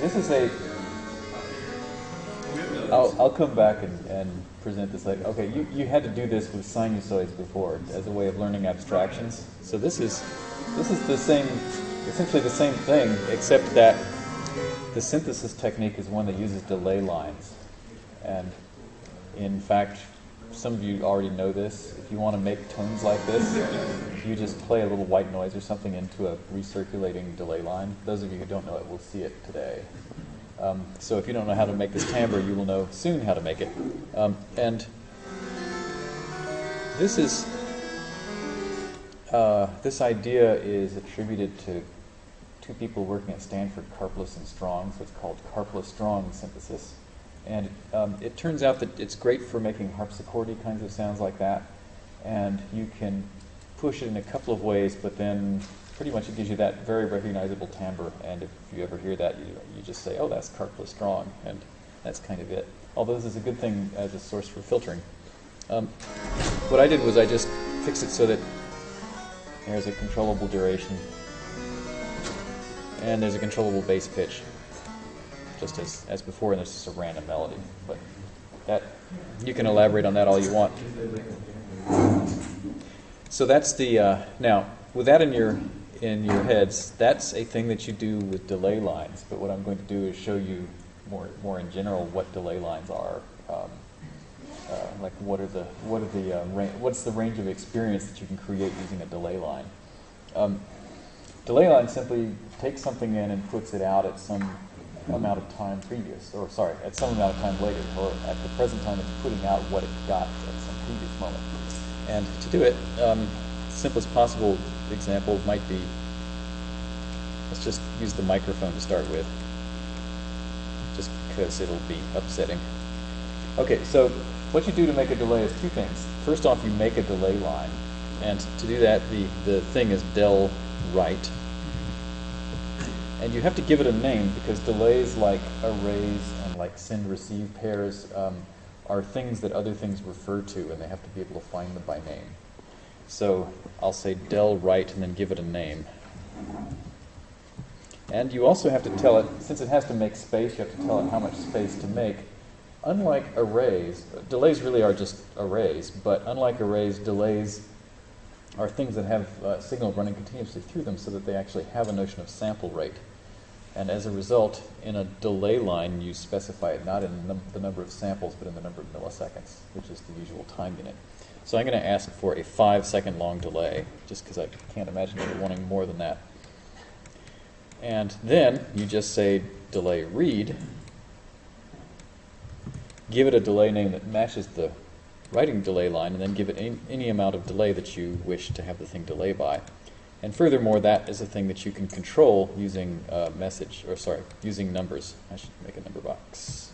this is a. I'll, I'll come back and, and present this later. Okay, you, you had to do this with sinusoids before as a way of learning abstractions. So this is this is the same, essentially the same thing, except that the synthesis technique is one that uses delay lines. And in fact, some of you already know this. If you want to make tones like this, you just play a little white noise or something into a recirculating delay line. Those of you who don't know it will see it today. Um, so if you don't know how to make this timbre, you will know soon how to make it. Um, and this is uh, this idea is attributed to two people working at Stanford, Karplus and Strong. So it's called Karplus-Strong synthesis. And um, it turns out that it's great for making harpsichordy kinds of sounds like that. And you can push it in a couple of ways, but then pretty much it gives you that very recognizable timbre. And if you ever hear that, you, you just say, oh, that's Karplus-Strong. And that's kind of it. Although this is a good thing as a source for filtering. Um, what I did was I just fixed it so that there's a controllable duration and there's a controllable bass pitch just as, as before, and there's just a random melody. But that you can elaborate on that all you want. So that's the uh, now with that in your in your heads, that's a thing that you do with delay lines. But what I'm going to do is show you more more in general what delay lines are. Um, uh, like what are the what are the uh, what's the range of experience that you can create using a delay line? Um, delay line simply takes something in and puts it out at some amount of time previous, or sorry, at some amount of time later, or at the present time it's putting out what it got at some previous moment. And to do it, um, simplest possible example might be, let's just use the microphone to start with, just because it'll be upsetting. Okay, so what you do to make a delay is two things. First off, you make a delay line. And to do that, the, the thing is del write and you have to give it a name because delays like arrays and like send receive pairs um, are things that other things refer to and they have to be able to find them by name. So I'll say del write and then give it a name. And you also have to tell it, since it has to make space, you have to tell it how much space to make. Unlike arrays, delays really are just arrays, but unlike arrays, delays are things that have uh, signal running continuously through them so that they actually have a notion of sample rate. And as a result, in a delay line, you specify it not in num the number of samples, but in the number of milliseconds, which is the usual time unit. So I'm going to ask for a five second long delay, just because I can't imagine you wanting more than that. And then you just say delay read, give it a delay name that matches the writing delay line, and then give it any, any amount of delay that you wish to have the thing delay by. And furthermore, that is a thing that you can control using uh, message, or sorry, using numbers. I should make a number box.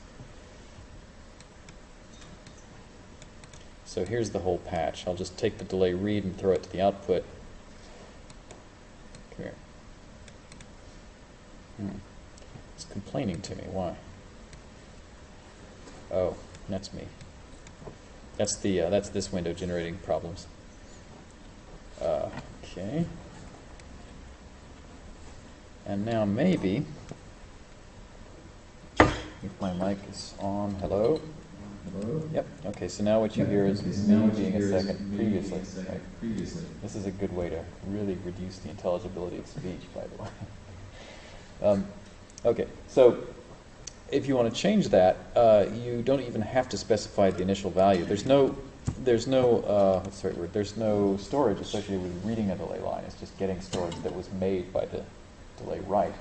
So here's the whole patch. I'll just take the delay read and throw it to the output. Come here. Hmm. It's complaining to me. Why? Oh, that's me. That's the uh, that's this window generating problems. Uh, okay. And now maybe, if my mic is on, hello? Hello? Yep, okay, so now what you hear is me being a second previously. second right? Previously. This is a good way to really reduce the intelligibility of speech, by the way. Um, okay, so if you want to change that, uh, you don't even have to specify the initial value. There's no, there's no, uh, what's the right word? There's no storage associated with reading a delay line. It's just getting storage that was made by the delay write.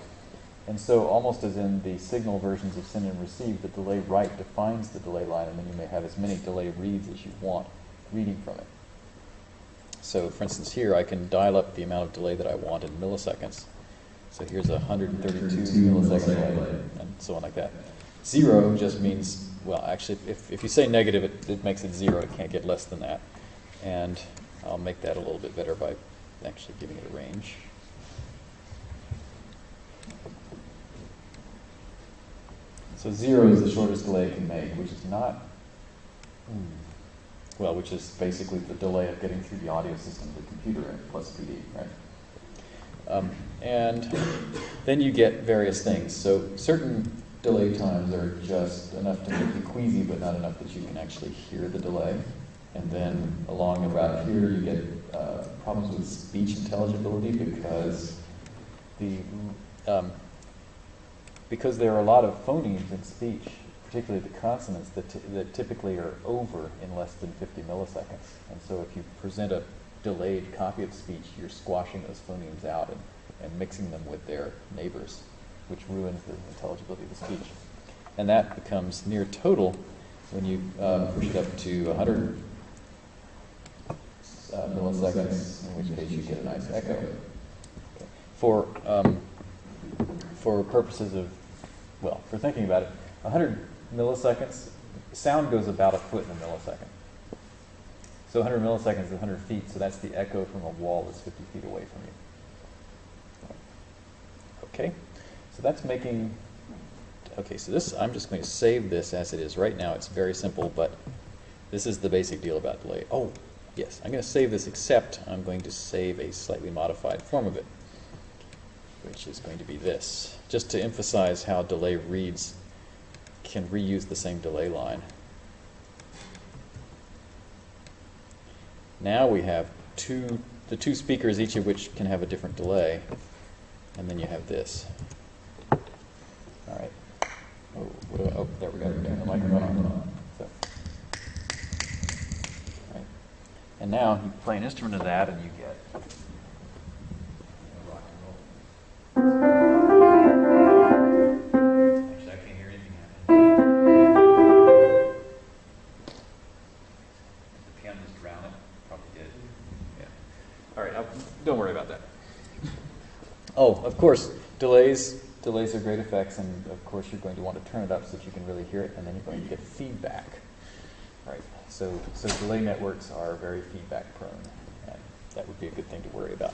And so almost as in the signal versions of send and receive, the delay write defines the delay line, and then you may have as many delay reads as you want reading from it. So for instance here, I can dial up the amount of delay that I want in milliseconds. So here's a 132 millisecond delay, and so on like that. Zero just means, well, actually, if, if you say negative, it, it makes it zero. It can't get less than that. And I'll make that a little bit better by actually giving it a range. So zero is the shortest delay it can make, which is not, hmm, well, which is basically the delay of getting through the audio system of the computer and plus PD, right? Um, and then you get various things. So certain delay times are just enough to make you queasy, but not enough that you can actually hear the delay. And then along about here, you get uh, problems with speech intelligibility because the um, because there are a lot of phonemes in speech, particularly the consonants that, that typically are over in less than 50 milliseconds. And so if you present a delayed copy of speech, you're squashing those phonemes out and, and mixing them with their neighbors, which ruins the intelligibility of the speech. And that becomes near total when you uh, push it up to 100 uh, milliseconds, in which case you get a nice echo. Okay. For, um, for purposes of, well, for thinking about it, 100 milliseconds, sound goes about a foot in a millisecond. So 100 milliseconds is 100 feet, so that's the echo from a wall that's 50 feet away from you. Okay, so that's making, okay, so this, I'm just going to save this as it is. Right now it's very simple, but this is the basic deal about delay. Oh, yes, I'm going to save this except I'm going to save a slightly modified form of it, which is going to be this, just to emphasize how delay reads can reuse the same delay line. Now we have two, the two speakers, each of which can have a different delay, and then you have this. All right. Oh, do I, oh, there we go. The microphone on. So. Right. And now you play an instrument of that, and you get Oh, of course, delays. Delays are great effects, and of course, you're going to want to turn it up so that you can really hear it, and then you're going to get feedback. Right. So, so delay networks are very feedback prone, and that would be a good thing to worry about.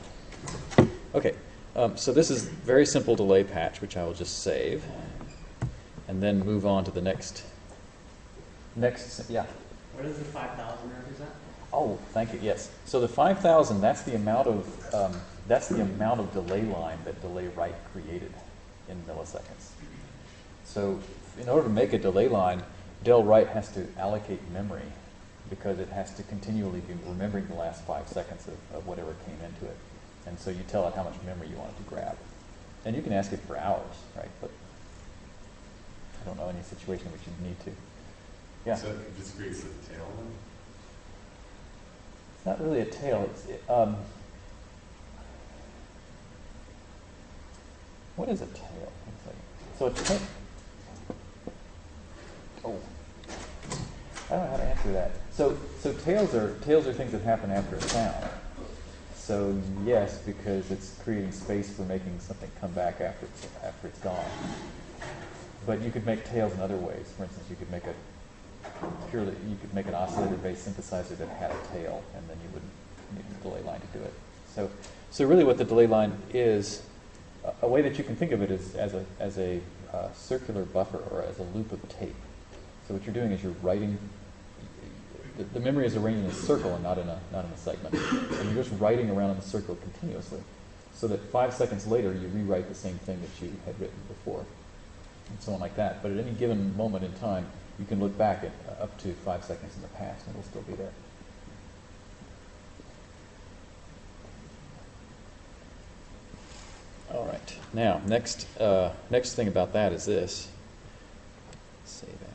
Okay. Um, so this is very simple delay patch, which I will just save, and then move on to the next. Next, yeah. What does the 5,000 represent? Oh, thank you. Yes. So the 5,000, that's the amount of um, that's the amount of delay line that delay write created in milliseconds. So in order to make a delay line, del write has to allocate memory because it has to continually be remembering the last five seconds of, of whatever came into it. And so you tell it how much memory you want it to grab. And you can ask it for hours, right? But I don't know any situation in which you'd need to. Yeah. So it just creates a tail then? It's not really a tail. It's it, um, what is a tail? So a tail. Oh, I don't know how to answer that. So so tails are tails are things that happen after a sound. So yes, because it's creating space for making something come back after it's, after it's gone. But you could make tails in other ways. For instance, you could make a purely, you could make an oscillator-based synthesizer that had a tail, and then you wouldn't need a delay line to do it. So, so really, what the delay line is, a, a way that you can think of it is as a as a uh, circular buffer or as a loop of tape. So what you're doing is you're writing. The, the memory is arranged in a circle and not in a not in a segment, and you're just writing around in the circle continuously, so that five seconds later you rewrite the same thing that you had written before, and so on like that. But at any given moment in time, you can look back at uh, up to five seconds in the past and it'll still be there. All right. Now, next uh, next thing about that is this. Save as.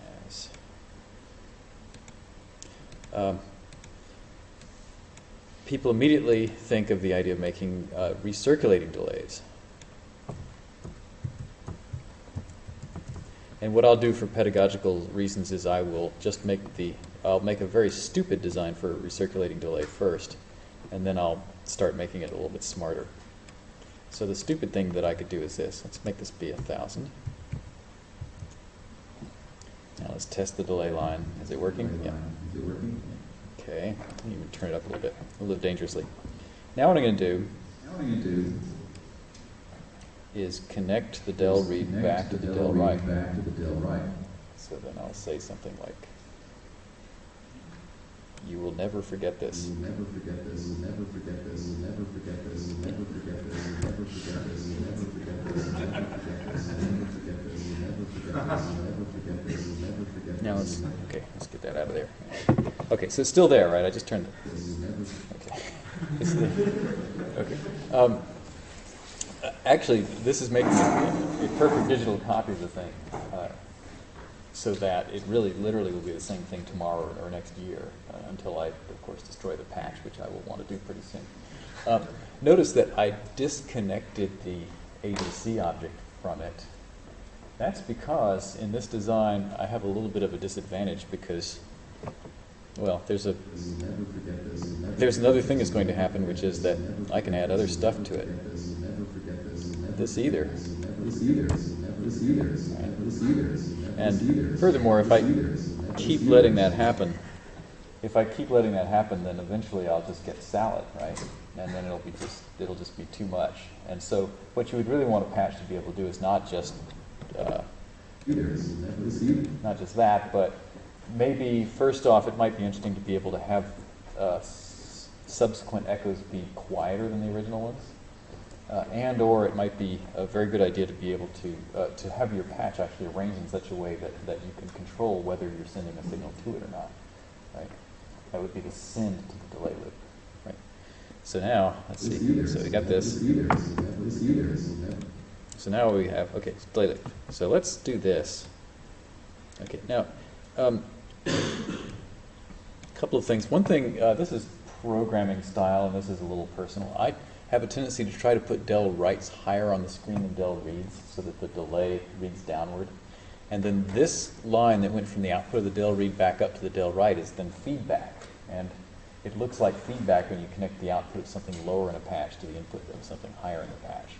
Um, people immediately think of the idea of making uh, recirculating delays. And what I'll do for pedagogical reasons is I will just make the I'll make a very stupid design for a recirculating delay first, and then I'll start making it a little bit smarter. So the stupid thing that I could do is this. Let's make this be a thousand. Now let's test the delay line. Is it working? Yeah. Is it working? Okay. Let me even turn it up a little bit, a little dangerously. Now what I'm going to do Now what I'm going to do is connect the del read back to the del write. Back to the del write. So then I'll say something like, "You will never forget this." You will never forget this. You will never forget this. You will never forget this. You will never forget this. You will never let's, okay, let's get that out of there. Okay, so it's still there, right? I just turned it. Okay. It's the- okay. Um, uh, actually, this is making a, a perfect digital copy of the thing, uh, so that it really, literally will be the same thing tomorrow or next year, uh, until I, of course, destroy the patch, which I will want to do pretty soon. Um, notice that I disconnected the ADC object from it. That's because in this design, I have a little bit of a disadvantage because, well, there's a there's another thing that's going to happen, which is that I can add other stuff to it. this, either. And furthermore, if I keep letting that happen, if I keep letting that happen, then eventually I'll just get salad, right? And then it'll be just, it'll just be too much. And so what you would really want a patch to be able to do is not just, uh, Either, this is never, this either. not just that, but maybe first off, it might be interesting to be able to have uh, subsequent echoes be quieter than the original ones. Uh, and or it might be a very good idea to be able to uh, to have your patch actually arranged in such a way that, that you can control whether you're sending a signal to it or not. Right? That would be the send to the delay loop. Right? So now, let's see. So we got this. So now we have, okay. So let's do this. Okay, now, um, a couple of things. One thing, uh, this is programming style, and this is a little personal. I have a tendency to try to put del writes higher on the screen than del reads, so that the delay reads downward. And then this line that went from the output of the del read back up to the del write is then feedback. And it looks like feedback when you connect the output of something lower in a patch to the input of something higher in the patch.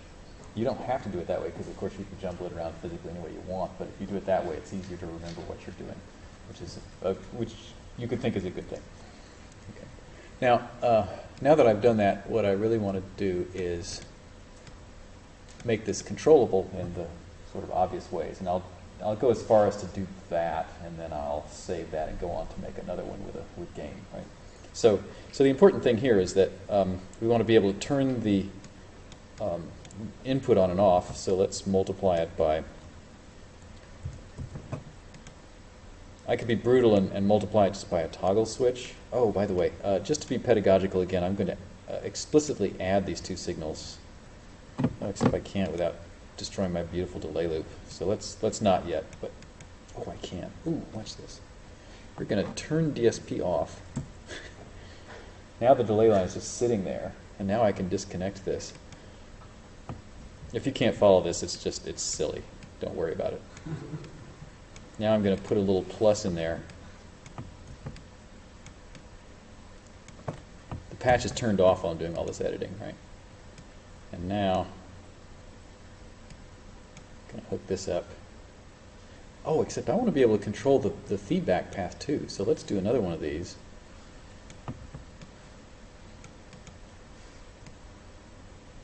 You don't have to do it that way because, of course, you can jumble it around physically any way you want. But if you do it that way, it's easier to remember what you're doing, which is a, which you could think is a good thing. Okay. Now, uh, now that I've done that, what I really want to do is make this controllable in the sort of obvious ways, and I'll I'll go as far as to do that, and then I'll save that and go on to make another one with a with gain, right? So, so the important thing here is that um, we want to be able to turn the um, input on and off. So let's multiply it by. I could be brutal and, and multiply it just by a toggle switch. Oh, by the way, uh, just to be pedagogical again, I'm going to uh, explicitly add these two signals. Oh, except I can't without destroying my beautiful delay loop. So let's let's not yet, but oh, I can. Ooh, watch this. We're going to turn DSP off. now the delay line is just sitting there, and now I can disconnect this. If you can't follow this, it's just it's silly. Don't worry about it. Now I'm going to put a little plus in there. The patch is turned off while I'm doing all this editing, right? And now, I'm going to hook this up. Oh, except I want to be able to control the, the feedback path too. So let's do another one of these.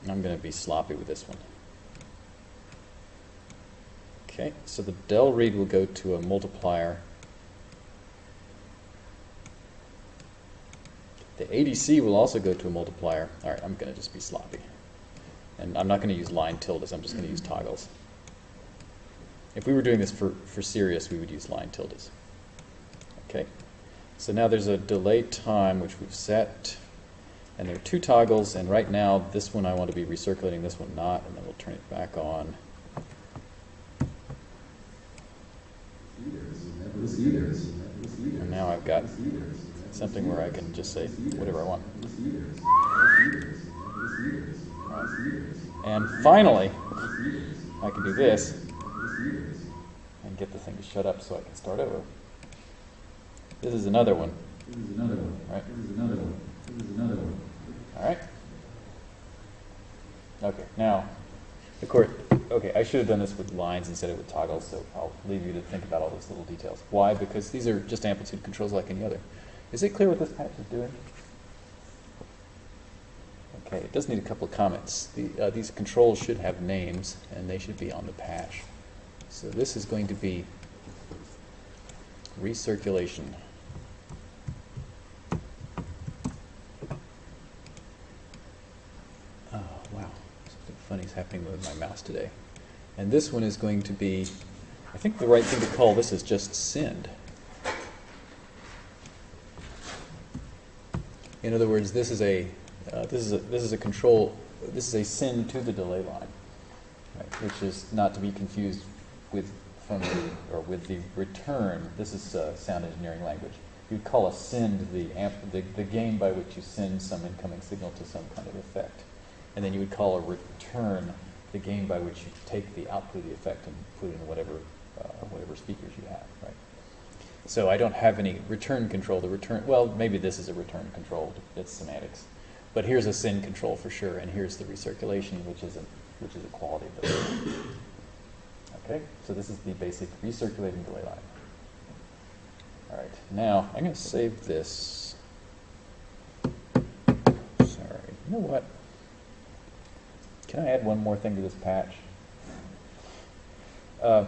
I'm going to be sloppy with this one. Okay, so the del read will go to a multiplier. The ADC will also go to a multiplier. All right, I'm going to just be sloppy. And I'm not going to use line tildes, I'm just going to use mm-hmm. toggles. If we were doing this for, for serious, we would use line tildes. Okay, so now there's a delay time which we've set. And there are two toggles, and right now this one I want to be recirculating, this one not, and then we'll turn it back on. Either, this is never, this either, this is never, this either. And now I've got something where I can just say whatever I want. And finally, I can do this and get the thing to shut up so I can start over. This is another one, This is another one. Right. All right? Okay, now, of course, okay, I should have done this with lines instead of with toggles, so I'll leave you to think about all those little details. Why? Because these are just amplitude controls like any other. Is it clear what this patch is doing? Okay, it does need a couple of comments. The, uh, these controls should have names, and they should be on the patch. So this is going to be recirculation. funny is happening with my mouse today. And this one is going to be, I think the right thing to call this is just send. In other words, this is a uh, this is a this is a control this is a send to the delay line, right, which is not to be confused with from the or with the return. This is uh, sound engineering language. You'd call a send the, amp, the the game by which you send some incoming signal to some kind of effect. And then you would call a return the gain by which you take the output of the effect and put it in whatever, uh, whatever speakers you have, right? So I don't have any return control. The return, well, maybe this is a return control. It's semantics. But here's a send control for sure, and here's the recirculation, which is a, which is a quality of the delay. Okay, so this is the basic recirculating delay line. All right, now I'm going to save this. Sorry, you know what? Can I add one more thing to this patch? Uh,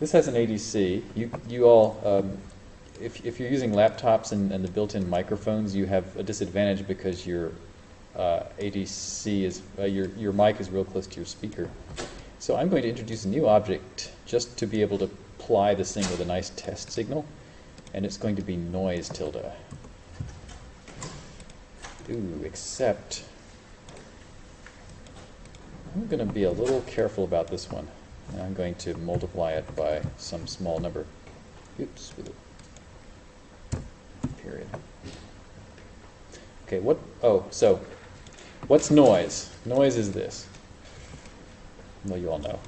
this has an ADC. You, you all, um, if, if you're using laptops and, and the built-in microphones, you have a disadvantage because your uh, ADC is, uh, your, your mic is real close to your speaker. So I'm going to introduce a new object just to be able to apply this thing with a nice test signal, and it's going to be noise tilde. Ooh, except I'm going to be a little careful about this one. I'm going to multiply it by some small number. Oops, period. Okay, what, oh, so, what's noise? Noise is this. Well, you all know.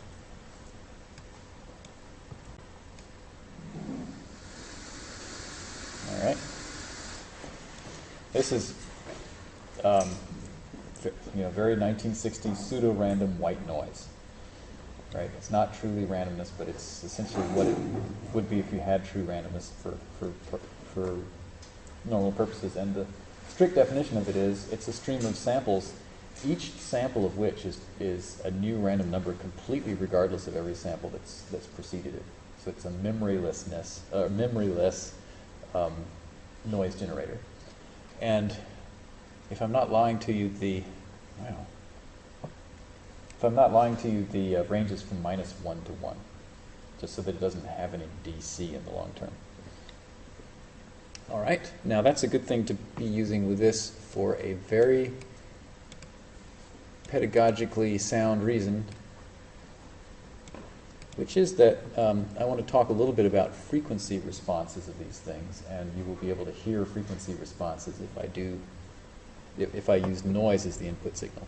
All right. This is, um, you know, very 1960s pseudo-random white noise. Right? It's not truly randomness, but it's essentially what it would be if you had true randomness for, for, for, for normal purposes. And the strict definition of it is it's a stream of samples, each sample of which is, is a new random number completely regardless of every sample that's, that's preceded it. So it's a memorylessness, uh, memoryless um, noise generator. And if I'm not lying to you, the, wow, if I'm not lying to you, the uh, range is from minus 1 to 1, just so that it doesn't have any DC in the long term. All right, now that's a good thing to be using with this for a very pedagogically sound reason, which is that um, I want to talk a little bit about frequency responses of these things, and you will be able to hear frequency responses if I do, if, I use noise as the input signal.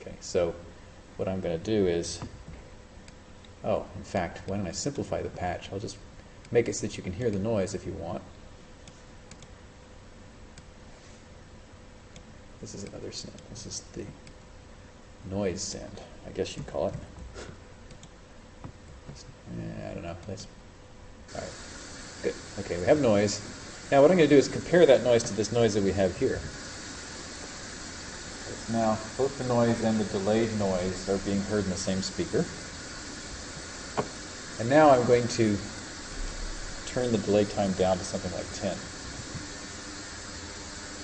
Okay, so what I'm going to do is, oh, in fact, why don't I simplify the patch? I'll just make it so that you can hear the noise if you want. This is another send. This is the noise send, I guess you'd call it. Eh, I don't know. That's all right. Good. Okay, we have noise. Now what I'm going to do is compare that noise to this noise that we have here. Now both the noise and the delayed noise are being heard in the same speaker. And now I'm going to turn the delay time down to something like 10.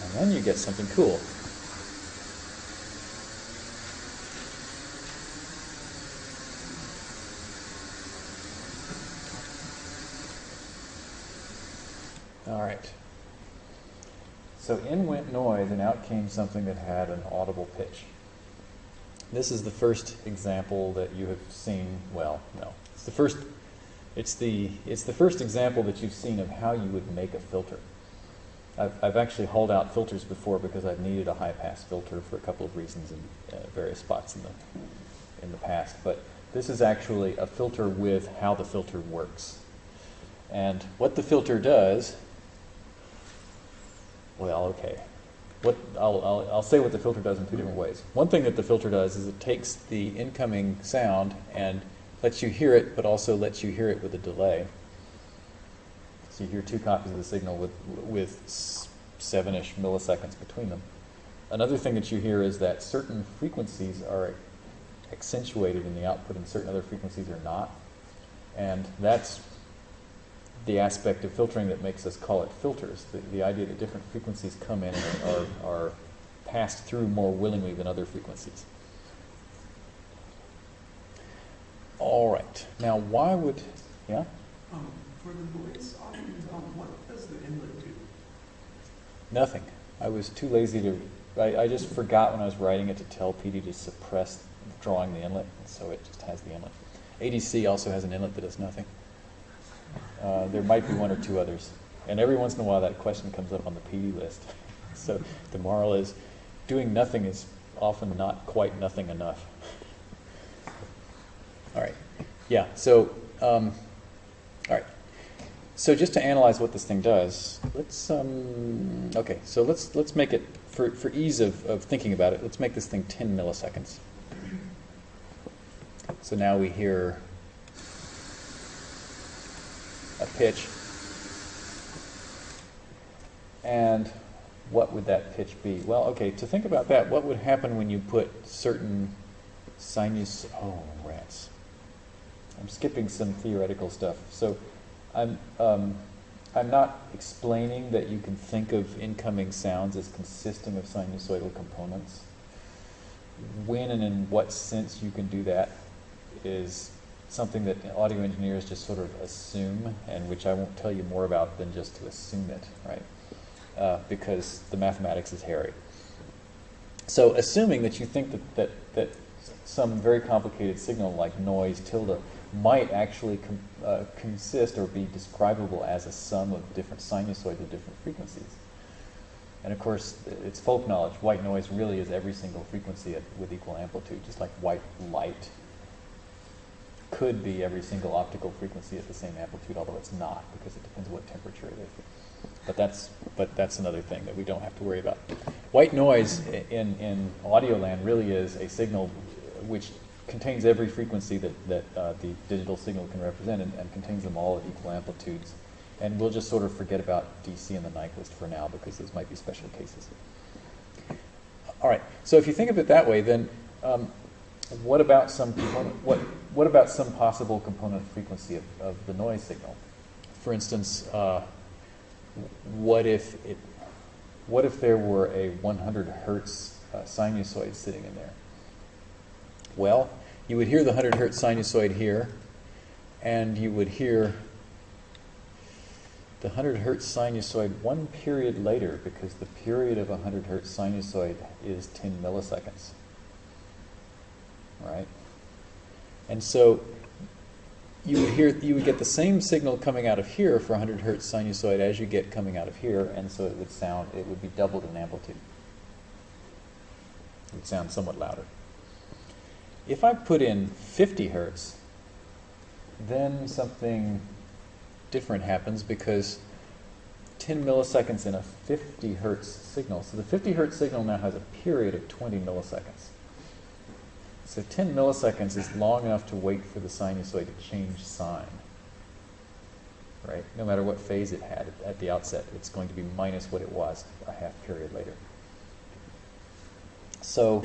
And then you get something cool. All right. So in went noise, and out came something that had an audible pitch. This is the first example that you have seen. Well, no, it's the first. It's the it's the first example that you've seen of how you would make a filter. I've, I've actually hauled out filters before because I've needed a high pass filter for a couple of reasons in uh, various spots in the in the past. But this is actually a filter with how the filter works. And what the filter does well, okay. What I'll, I'll, I'll say what the filter does in two different ways. One thing that the filter does is it takes the incoming sound and lets you hear it, but also lets you hear it with a delay. So you hear two copies of the signal with, with seven-ish milliseconds between them. Another thing that you hear is that certain frequencies are accentuated in the output and certain other frequencies are not. And that's the aspect of filtering that makes us call it filters. The, the idea that different frequencies come in and are, are passed through more willingly than other frequencies. All right. Now, why would, yeah? Um, for the noise, um, um, what does the inlet do? Nothing. I was too lazy to, I, I just forgot when I was writing it to tell PD to suppress drawing the inlet, so it just has the inlet. ADC also has an inlet that does nothing. Uh, there might be one or two others. And every once in a while that question comes up on the PD list. so the moral is doing nothing is often not quite nothing enough. All right. Yeah, so, um, all right. So just to analyze what this thing does, let's, um, okay, so let's, let's make it, for, for ease of, of thinking about it, let's make this thing 10 milliseconds. So now we hear a pitch. And what would that pitch be? Well, okay, to think about that, what would happen when you put certain sinus, oh, rats. I'm skipping some theoretical stuff. So I'm, um, I'm not explaining that you can think of incoming sounds as consisting of sinusoidal components. When and in what sense you can do that is something that audio engineers just sort of assume, and which I won't tell you more about than just to assume it, right? Uh, because the mathematics is hairy. So assuming that you think that, that, that some very complicated signal like noise tilde might actually uh, consist or be describable as a sum of different sinusoids of different frequencies. And of course, it's folk knowledge. White noise really is every single frequency at, with equal amplitude, just like white light could be every single optical frequency at the same amplitude, although it's not, because it depends what temperature it is. But that's, but that's another thing that we don't have to worry about. White noise in, in audio land really is a signal which contains every frequency that, that uh, the digital signal can represent and, and, contains them all at equal amplitudes. And we'll just sort of forget about DC and the Nyquist for now because those might be special cases. All right, so if you think of it that way, then um, what about some component, what, what about some possible component frequency of, of the noise signal? For instance, uh, what if it, what if there were a 100 hertz uh, sinusoid sitting in there? Well, you would hear the 100 hertz sinusoid here, and you would hear the 100 hertz sinusoid one period later because the period of a 100 hertz sinusoid is 10 milliseconds. Right? And so you would hear you would get the same signal coming out of here for 100 hertz sinusoid as you get coming out of here, and so it would sound it would be doubled in amplitude. It would sound somewhat louder. If I put in 50 hertz, then something different happens because 10 milliseconds in a 50 hertz signal. So the 50 hertz signal now has a period of 20 milliseconds. So 10 milliseconds is long enough to wait for the sinusoid to change sign. Right? No matter what phase it had at the outset, it's going to be minus what it was a half period later. So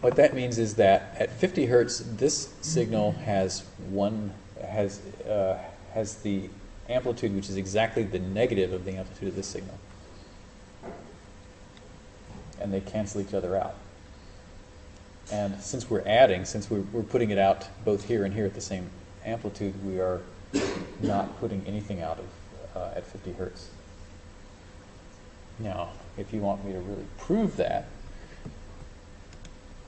what that means is that at 50 hertz, this signal has one has uh, has the amplitude which is exactly the negative of the amplitude of this signal, and they cancel each other out. And since we're adding, since we're, we're putting it out both here and here at the same amplitude, we are not putting anything out of uh, at 50 hertz. Now, if you want me to really prove that,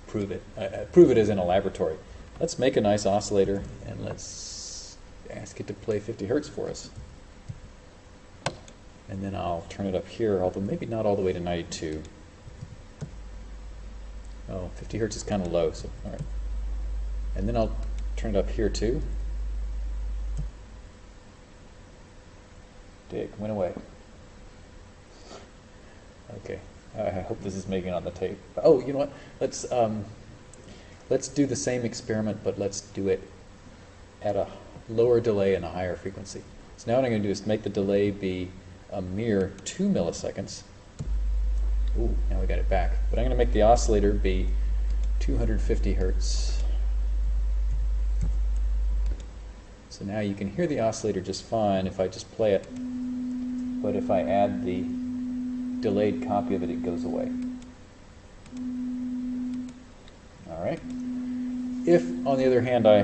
prove it. Uh, uh, prove it as in a laboratory. Let's make a nice oscillator and let's ask it to play 50 hertz for us. And then I'll turn it up here, although maybe not all the way to 92. Oh, 50 hertz is kind of low, so all right. And then I'll turn it up here too. Dig, went away. Okay. I hope this is making it on the tape. Oh, you know what? Let's um, let's do the same experiment, but let's do it at a lower delay and a higher frequency. So now what I'm going to do is make the delay be a mere two milliseconds. Ooh, now we got it back. But I'm going to make the oscillator be 250 hertz. So now you can hear the oscillator just fine if I just play it. But if I add the delayed copy of it, it goes away. All right. If, on the other hand, I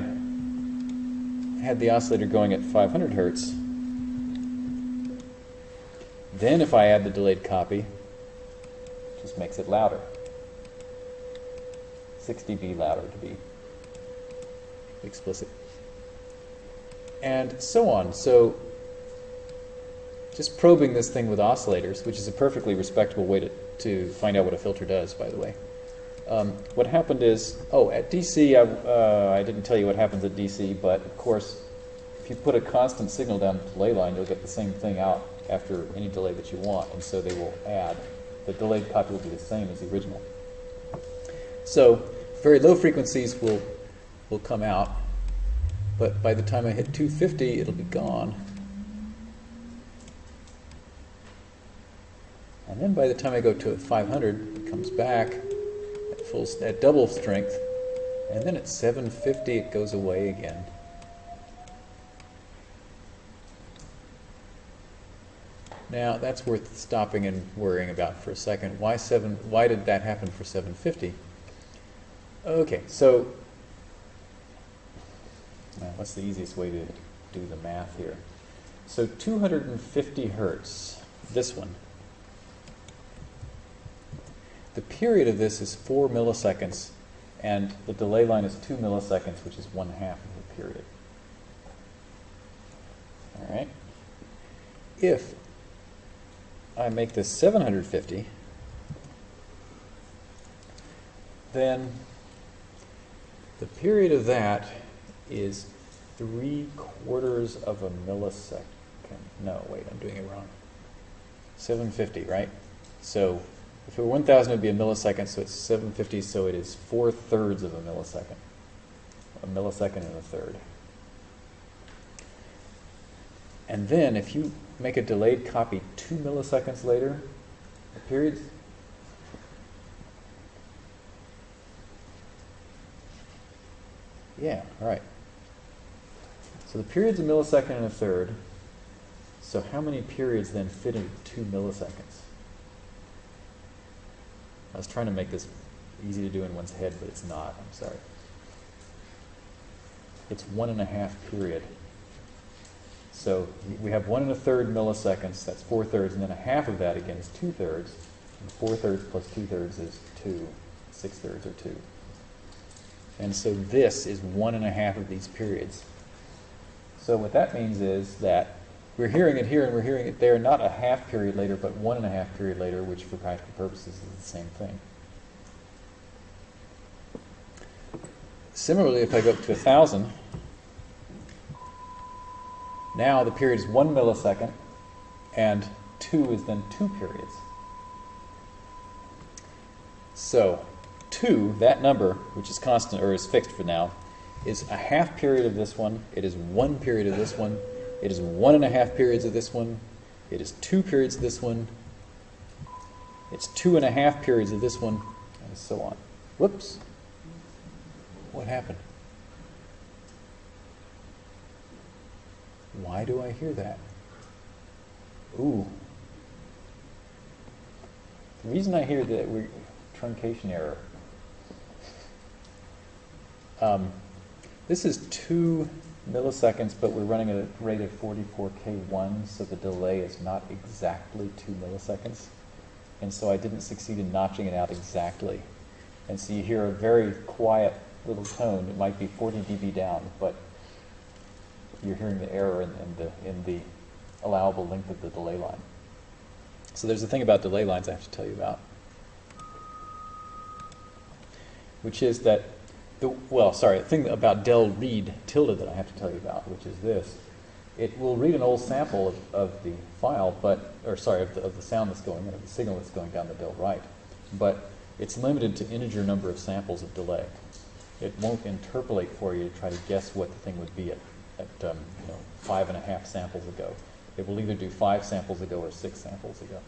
had the oscillator going at 500 hertz, then if I add the delayed copy, just makes it louder. 6 dB louder to be explicit. And so on. So just probing this thing with oscillators, which is a perfectly respectable way to, to find out what a filter does, by the way. Um, what happened is, oh, at DC, I, uh, I didn't tell you what happens at DC, but of course, if you put a constant signal down the delay line, you'll get the same thing out after any delay that you want, and so they will add. The delayed copy will be the same as the original. So very low frequencies will will come out, but by the time I hit 250, it'll be gone. And then by the time I go to 500, it comes back at full at double strength, and then at 750 it goes away again. Now that's worth stopping and worrying about for a second. Why seven? Why did that happen for 750? Okay, so now what's the easiest way to do the math here? So 250 hertz, this one. The period of this is 4 milliseconds, and the delay line is 2 milliseconds, which is one half of the period. All right? If I make this 750, then the period of that is three quarters of a millisecond. No, wait, I'm doing it wrong. 750, right? So if it were 1,000, it would be a millisecond, so it's 750, so it is four thirds of a millisecond. A millisecond and a third. And then if you make a delayed copy two milliseconds later, period's Yeah, all right. So the period's a millisecond and a third. So how many periods then fit into two milliseconds? I was trying to make this easy to do in one's head, but it's not. I'm sorry. It's one and a half period. So we have one and a third milliseconds, that's four thirds, and then a half of that again is two thirds. And four thirds plus two thirds is two. Six thirds are two. And so this is one and a half of these periods. So what that means is that we're hearing it here and we're hearing it there, not a half period later, but one and a half period later, which for practical purposes is the same thing. Similarly, if I go up to a thousand, now the period is one millisecond, and two is then two periods. So 2, that number, which is constant or is fixed for now, is a half period of this one, it is one period of this one, it is one and a half periods of this one, it is two periods of this one, it's two and a half periods of this one, and so on. Whoops. What happened? Why do I hear that? Ooh. The reason I hear that we truncation error um, this is two milliseconds, but we're running at a rate of 44K1, so the delay is not exactly two milliseconds. And so I didn't succeed in notching it out exactly. And so you hear a very quiet little tone. It might be 40 dB down, but you're hearing the error in, in, the, in the allowable length of the delay line. So there's a thing about delay lines I have to tell you about, which is that the, well, sorry, the thing about del read tilde that I have to tell you about, which is this. It will read an old sample of, of the file, but, or sorry, of the, of the sound that's going in, of the signal that's going down the del write, but it's limited to integer number of samples of delay. It won't interpolate for you to try to guess what the thing would be at, at um, you know, five and a half samples ago. It will either do five samples ago or six samples ago.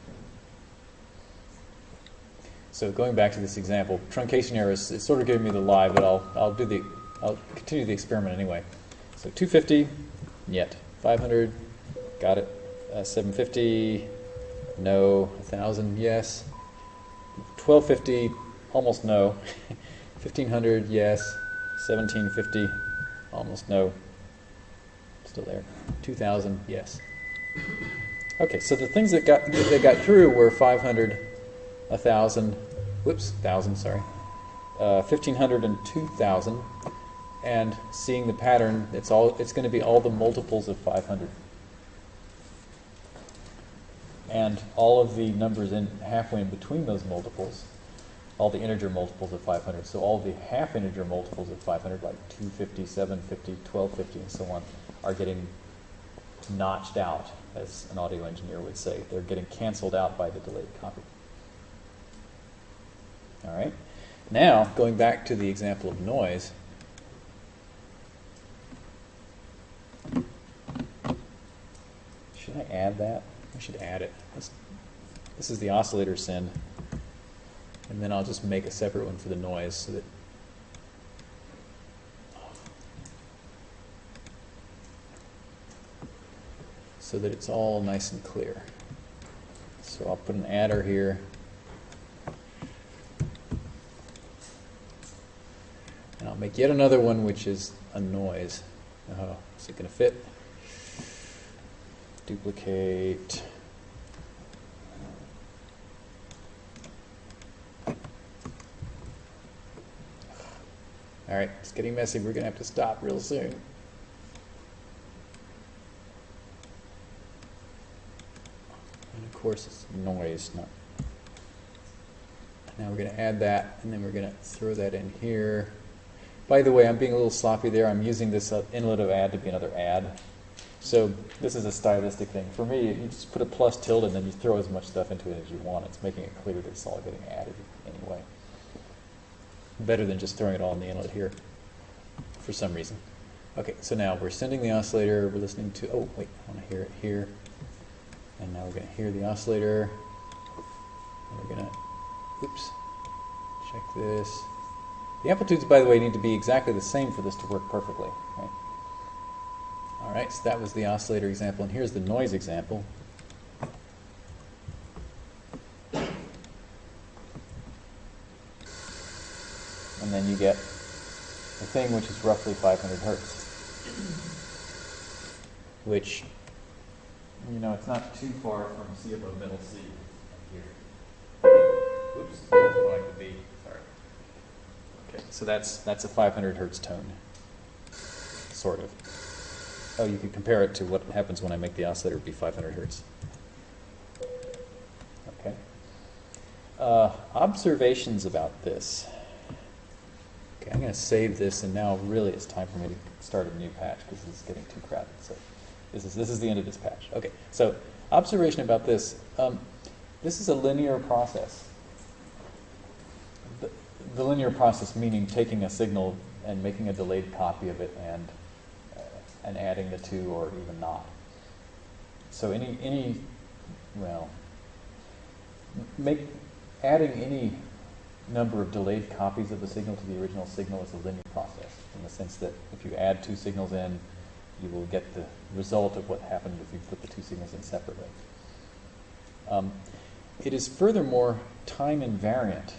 So going back to this example, truncation error is, is sort of giving me the lie, but I'll, I'll do the, I'll continue the experiment anyway. So 250, yet. 500, got it. Uh, 750, no. 1000, yes. 1250, almost no. 1500, yes. 1750, almost no. Still there. 2000, yes. Okay, so the things that got that got through were 500, a thousand, whoops, thousand, sorry, uh, fifteen hundred and two thousand, and seeing the pattern, it's all, it's going to be all the multiples of five hundred. And all of the numbers in halfway in between those multiples, all the integer multiples of 500. So all the half integer multiples of 500, like 250, 750, 1250, and so on, are getting notched out, as an audio engineer would say. They're getting canceled out by the delayed copy. All right. Now, going back to the example of noise. Should I add that? I should add it. This, this is the oscillator send. And then I'll just make a separate one for the noise so that so that it's all nice and clear. So I'll put an adder here. And I'll make yet another one which is a noise. Oh, is it going to fit? Duplicate. All right, it's getting messy. We're going to have to stop real soon. And of course, it's noise, not. Now we're going to add that, and then we're going to throw that in here. By the way, I'm being a little sloppy there. I'm using this uh, inlet of add to be another add. So this is a stylistic thing. For me, you just put a plus tilde and then you throw as much stuff into it as you want. It's making it clear that it's all getting added anyway. Better than just throwing it all in the inlet here for some reason. Okay, so now we're sending the oscillator. We're listening to, oh, wait, I want to hear it here. And now we're going to hear the oscillator. And we're going to, oops, check this. The amplitudes, by the way, need to be exactly the same for this to work perfectly. Right? All right, so that was the oscillator example, and here's the noise example. And then you get a thing which is roughly 500 hertz, which, you know, it's not too far from C above middle C here. Oops, that's what I could be. Sorry. Okay, so that's that's a 500 hertz tone, sort of. Oh, you could compare it to what happens when I make the oscillator be 500 hertz. Okay. Uh, observations about this. Okay, I'm going to save this, and now really it's time for me to start a new patch because this is getting too crowded. So this is this is the end of this patch. Okay, so observation about this. Um, this is a linear process. The, the linear process meaning taking a signal and making a delayed copy of it and and adding the two or even not. So any, any well, make, adding any number of delayed copies of the signal to the original signal is a linear process in the sense that if you add two signals in, you will get the result of what happened if you put the two signals in separately. Um, it is furthermore time invariant,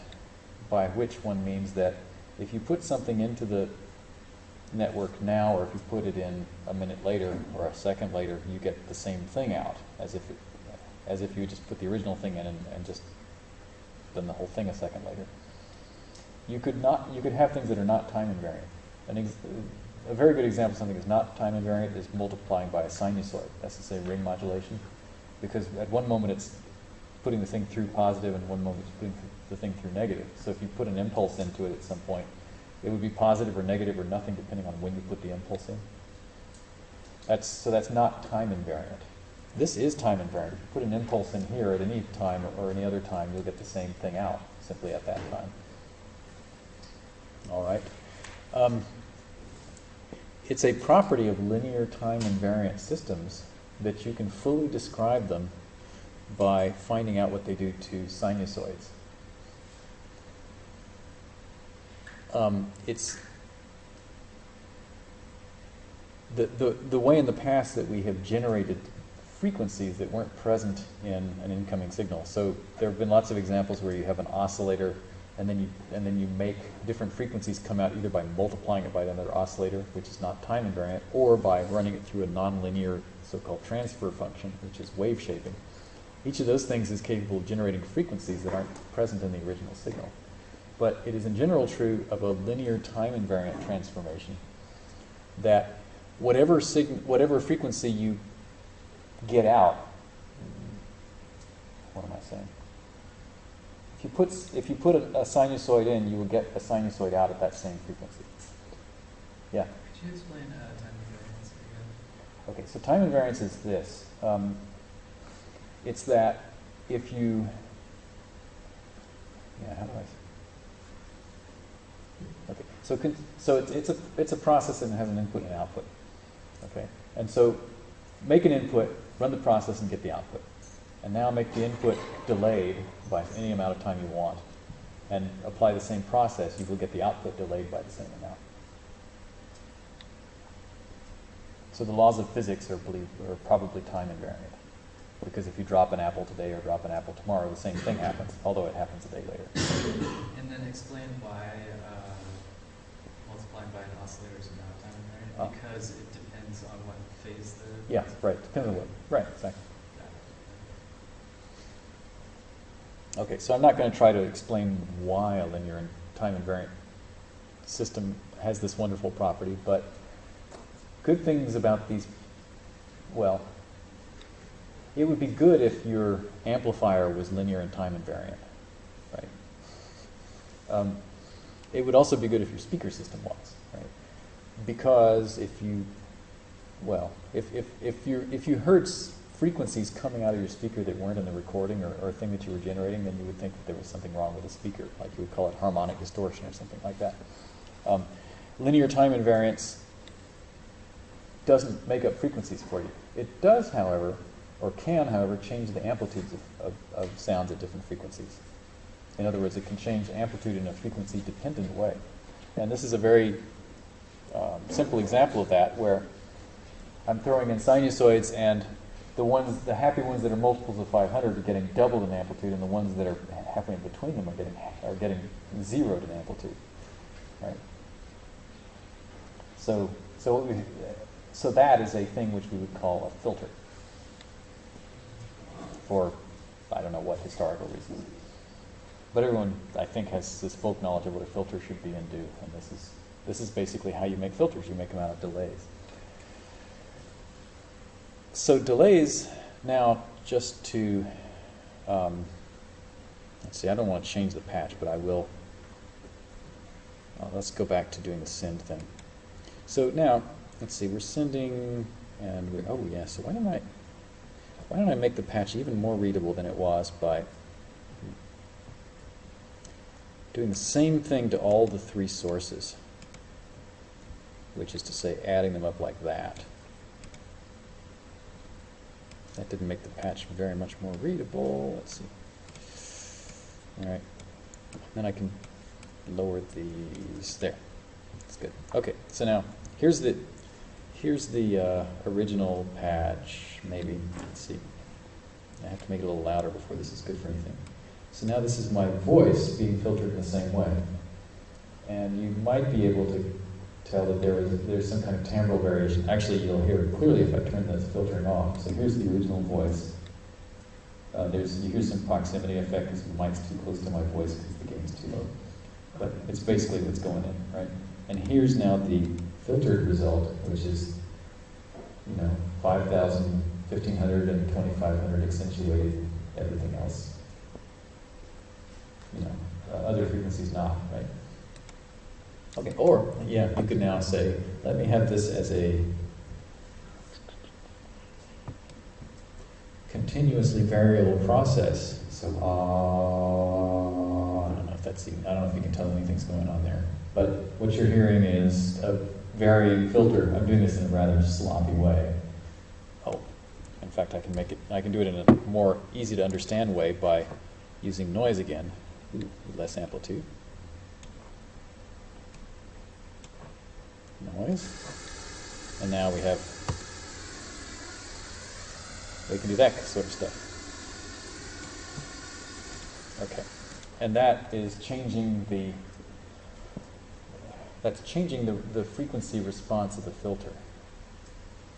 by which one means that if you put something into the network now, or if you put it in a minute later or a second later, you get the same thing out as if it, as if you just put the original thing in and, and just done the whole thing a second later. You could not you could have things that are not time invariant. An ex, a very good example of something that's not time invariant is multiplying by a sinusoid. That's to say ring modulation, because at one moment it's putting the thing through positive, and one moment it's putting the thing through negative. So if you put an impulse into it at some point, it would be positive or negative or nothing depending on when you put the impulse in. That's, so that's not time invariant. This is time invariant. If you put an impulse in here at any time or any other time, you'll get the same thing out simply at that time. All right. Um, it's a property of linear time invariant systems that you can fully describe them by finding out what they do to sinusoids. um, it's the, the, the way in the past that we have generated frequencies that weren't present in an incoming signal. So there have been lots of examples where you have an oscillator and then you, and then you make different frequencies come out either by multiplying it by another oscillator, which is not time invariant, or by running it through a nonlinear so-called transfer function, which is wave shaping. Each of those things is capable of generating frequencies that aren't present in the original signal. But it is in general true of a linear time invariant transformation that whatever whatever frequency you get out, what am I saying? If you put if you put a, a sinusoid in, you will get a sinusoid out at that same frequency. Yeah. Could you explain uh, time invariance again? Okay, so time invariance is this. Um, it's that if you, yeah, how do I? Okay, so con- so it's, it's a it's a process and it has an input and output. Okay, and so make an input, run the process, and get the output. And now make the input delayed by any amount of time you want, and apply the same process. You will get the output delayed by the same amount. So the laws of physics are, believe, are probably time invariant. Because if you drop an apple today or drop an apple tomorrow, the same thing happens, although it happens a day later. And then explain why uh, multiplied by an oscillator is not time invariant, because it depends on what phase the. Yeah, right, depends on what, right, exactly. Okay, so I'm not going to try to explain why a linear time invariant system has this wonderful property, but good things about these, well, it would be good if your amplifier was linear and time invariant, right? Um, it would also be good if your speaker system was, right? Because if you, well, if, if, if you if you heard frequencies coming out of your speaker that weren't in the recording or, or a thing that you were generating, then you would think that there was something wrong with the speaker, like you would call it harmonic distortion or something like that. Um, linear time invariance doesn't make up frequencies for you. It does, however, or can, however, change the amplitudes of, of, of sounds at different frequencies. In other words, it can change amplitude in a frequency dependent way. And this is a very um, simple example of that where I'm throwing in sinusoids and the ones, the happy ones that are multiples of 500 are getting doubled in amplitude and the ones that are halfway in between them are getting, are getting zeroed in amplitude. Right? So, so, we, so that is a thing which we would call a filter for I don't know what historical reasons. But everyone, I think, has this folk knowledge of what a filter should be and do, and this is this is basically how you make filters. You make them out of delays. So delays now, just to um, let's see, I don't want to change the patch, but I will. Let's go back to doing the send thing. So now, let's see, we're sending, and we're, oh yeah. So why don't I? Why don't I make the patch even more readable than it was by doing the same thing to all the three sources, which is to say adding them up like that. That didn't make the patch very much more readable. Let's see. All right. Then I can lower these. There. That's good. Okay. So now here's the here's the uh, original patch. Maybe. Let's see. I have to make it a little louder before this is good for anything. So now this is my voice being filtered in the same way. And you might be able to tell that there is there's some kind of timbral variation. Actually, you'll hear it clearly if I turn the filtering off. So here's the original voice. Uh, there's you hear some proximity effect because the mic's too close to my voice because the gain's too low. But it's basically what's going in, right? And here's now the filtered result, which is you know 5,000, 1,500, and 2,500 accentuated. Everything else, you know, uh, other frequencies not, right? Okay, or, yeah, you could now say, let me have this as a continuously variable process. So, uh, I don't know if that's, even, I don't know if you can tell anything's going on there. But what you're hearing is a varying filter. I'm doing this in a rather sloppy way. Oh, in fact, I can make it, I can do it in a more easy to understand way by using noise again, less amplitude. Noise. And now we have, we can do that sort of stuff. Okay. And that is changing the, that's changing the, the frequency response of the filter.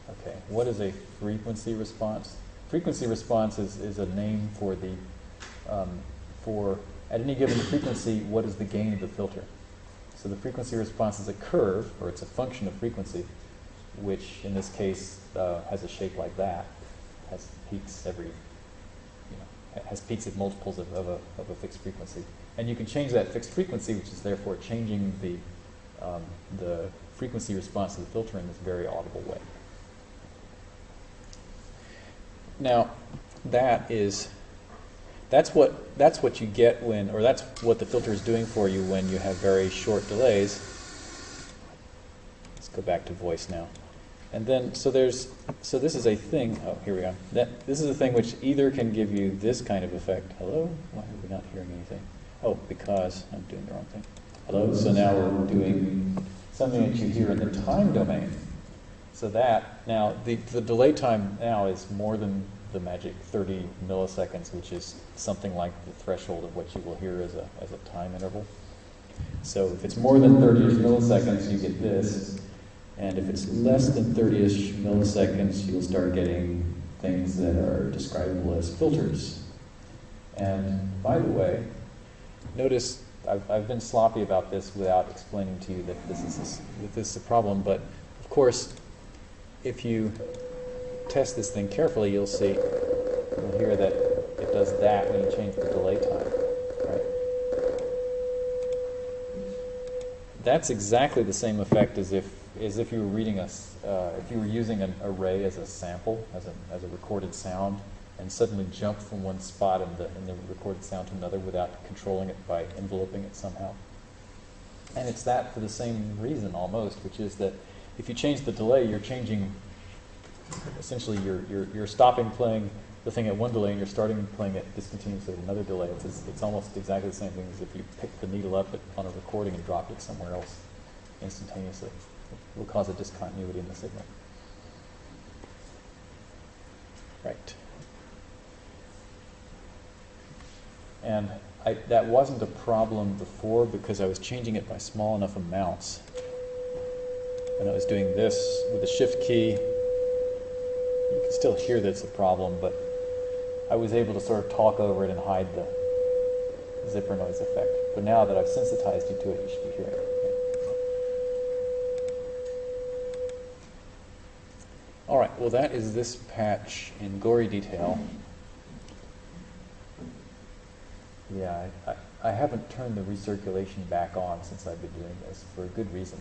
Okay. What is a frequency response? frequency response is, is a name for the, um, for, at any given frequency, what is the gain of the filter? So the frequency response is a curve, or it's a function of frequency, which in this case uh, has a shape like that, has peaks every, you know, has peaks at multiples of, of, a, of a fixed frequency. And you can change that fixed frequency, which is therefore changing the, um, the frequency response to the filter in this very audible way. Now, that is, that's what, that's what you get when, or that's what the filter is doing for you when you have very short delays. Let's go back to voice now. And then, so there's, so this is a thing, oh, here we go. That, this is a thing which either can give you this kind of effect. Hello? Why are we not hearing anything? Oh, because I'm doing the wrong thing. Hello? So now we're doing something that you hear in the time domain. So that, now, the, the delay time now is more than the magic 30 milliseconds, which is something like the threshold of what you will hear as a, as a time interval. So if it's more than 30-ish milliseconds, you get this. And if it's less than 30-ish milliseconds, you'll start getting things that are describable as filters. And by the way, notice I've, I've been sloppy about this without explaining to you that this is that this is a problem. But of course, if you test this thing carefully, you'll see you'll hear that it does that when you change the delay time. Right? That's exactly the same effect as if as if you were reading a uh, if you were using an array as a sample as a as a recorded sound and suddenly jump from one spot in the in the recorded sound to another without controlling it by enveloping it somehow. And it's that for the same reason almost, which is that if you change the delay, you're changing essentially you're, you're, you're stopping playing the thing at one delay and you're starting playing it discontinuously at another delay. It's, it's almost exactly the same thing as if you picked the needle up on a recording and dropped it somewhere else instantaneously. It will cause a discontinuity in the signal. Right. And I, that wasn't a problem before because I was changing it by small enough amounts. And I was doing this with the shift key. You can still hear that it's a problem, but I was able to sort of talk over it and hide the zipper noise effect. But now that I've sensitized you to it, you should be hearing it. All right, well, that is this patch in gory detail. Yeah, I, I, I haven't turned the recirculation back on since I've been doing this for a good reason,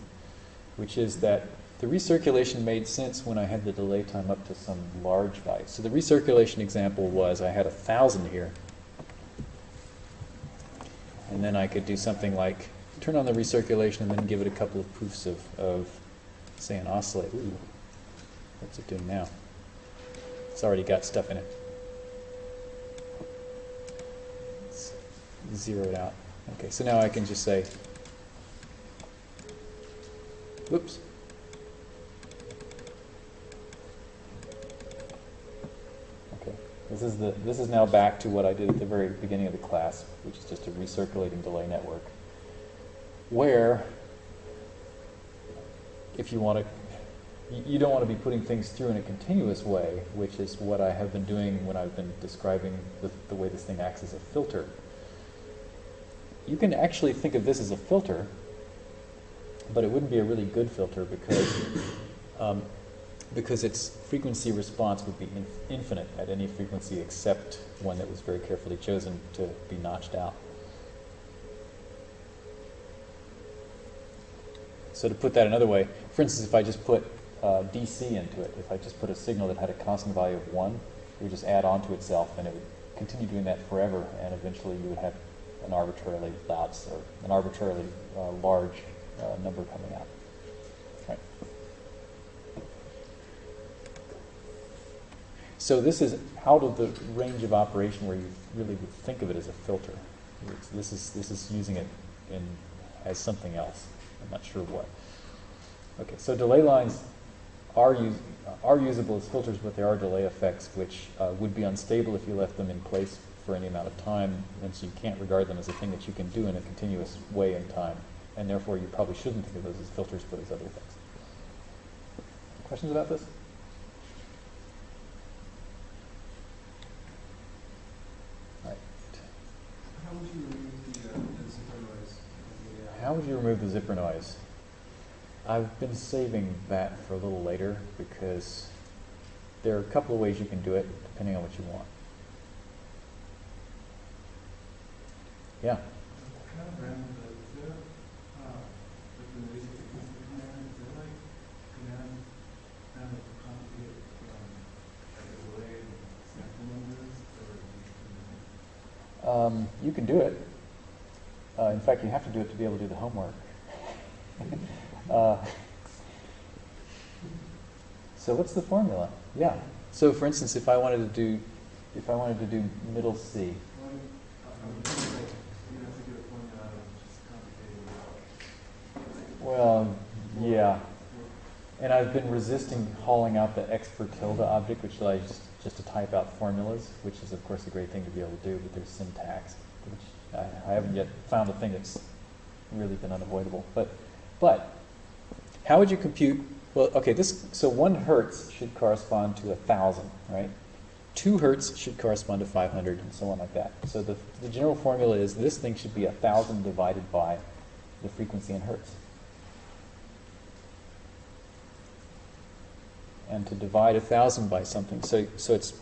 which is that the recirculation made sense when I had the delay time up to some large value. So the recirculation example was I had a thousand here, and then I could do something like turn on the recirculation and then give it a couple of proofs of, of say, an oscillate. Ooh, what's it doing now? It's already got stuff in it. Let's zero it out. Okay, so now I can just say, whoops. Is the this is now back to what I did at the very beginning of the class, which is just a recirculating delay network, where if you want to you- don't want to be putting things through in a continuous way, which is what I have been doing when I've been describing the, the way this thing acts as a filter. You can actually think of this as a filter, but it wouldn't be a really good filter because um, because its frequency response would be in, infinite at any frequency except one that was very carefully chosen to be notched out. So to put that another way, for instance, if I just put uh, DC into it, if I just put a signal that had a constant value of 1, it would just add on to itself and it would continue doing that forever and eventually you would have an arbitrarily loud or an arbitrarily uh, large uh, number coming out. Right. So this is out of the range of operation where you really would think of it as a filter. It's, this is this is using it in as something else. I'm not sure what. Okay, so delay lines are use, are usable as filters, but there are delay effects which uh, would be unstable if you left them in place for any amount of time, and so you can't regard them as a thing that you can do in a continuous way in time, and therefore you probably shouldn't think of those as filters, but as other things. Questions about this? would you remove the, uh, the zipper noise? How would you remove the zipper noise? I've been saving that for a little later because there are a couple of ways you can do it depending on what you want. Yeah. You can do it. Uh, in fact, you have to do it to be able to do the homework. uh, so what's the formula? Yeah. So for instance, if I wanted to do, if I wanted to do middle C, Well, yeah. And I've been resisting hauling out the expr tilde object, which allows just to type out formulas, which is of course a great thing to be able to do, but there's syntax, which I, I haven't yet found a thing that's really been unavoidable. But, but, how would you compute, well, okay, this, so one hertz should correspond to a thousand, right? Two hertz should correspond to 500 and so on like that. So the, the general formula is this thing should be a thousand divided by the frequency in hertz. and to divide a thousand by something. So, so it's,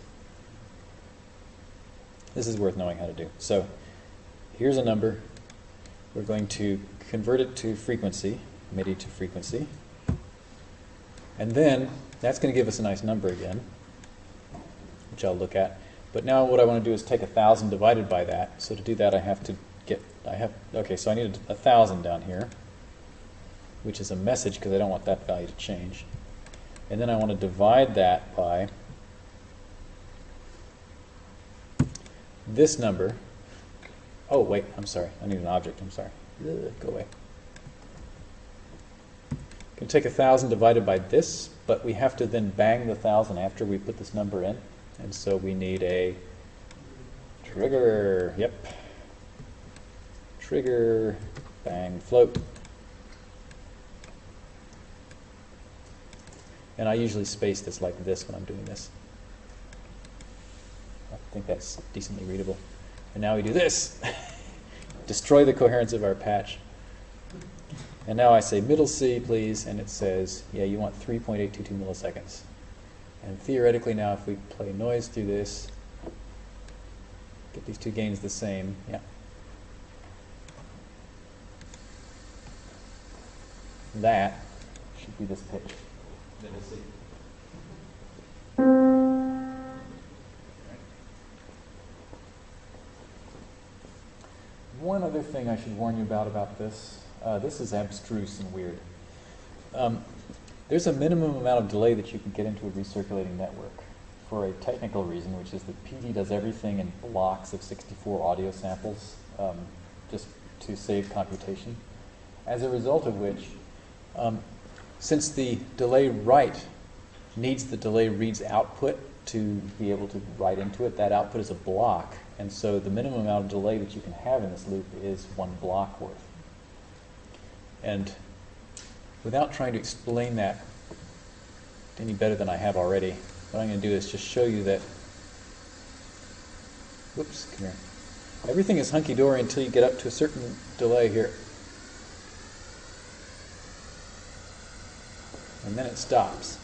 this is worth knowing how to do. So here's a number. We're going to convert it to frequency, MIDI to frequency. And then that's going to give us a nice number again, which I'll look at. But now what I want to do is take a thousand divided by that. So to do that, I have to get, I have, okay, so I need a, a thousand down here, which is a message because I don't want that value to change. And then I want to divide that by this number. Oh, wait, I'm sorry. I need an object. I'm sorry. Ugh, go away. Can take a thousand divided by this, but we have to then bang the thousand after we put this number in. And so we need a trigger. Yep. Trigger, bang, float. And I usually space this like this when I'm doing this. I think that's decently readable. And now we do this. Destroy the coherence of our patch. And now I say middle C, please, and it says, yeah, you want 3.822 milliseconds. And theoretically now if we play noise through this, get these two gains the same, yeah. That should be this pitch. One other thing I should warn you about about this. Uh, this is abstruse and weird. Um, there's a minimum amount of delay that you can get into a recirculating network for a technical reason, which is that PD does everything in blocks of 64 audio samples um, just to save computation. As a result of which, um, since the delay write needs the delay reads output to be able to write into it, that output is a block. And so the minimum amount of delay that you can have in this loop is one block worth. And without trying to explain that any better than I have already, what I'm going to do is just show you that, whoops, come here. Everything is hunky-dory until you get up to a certain delay here. And then it stops.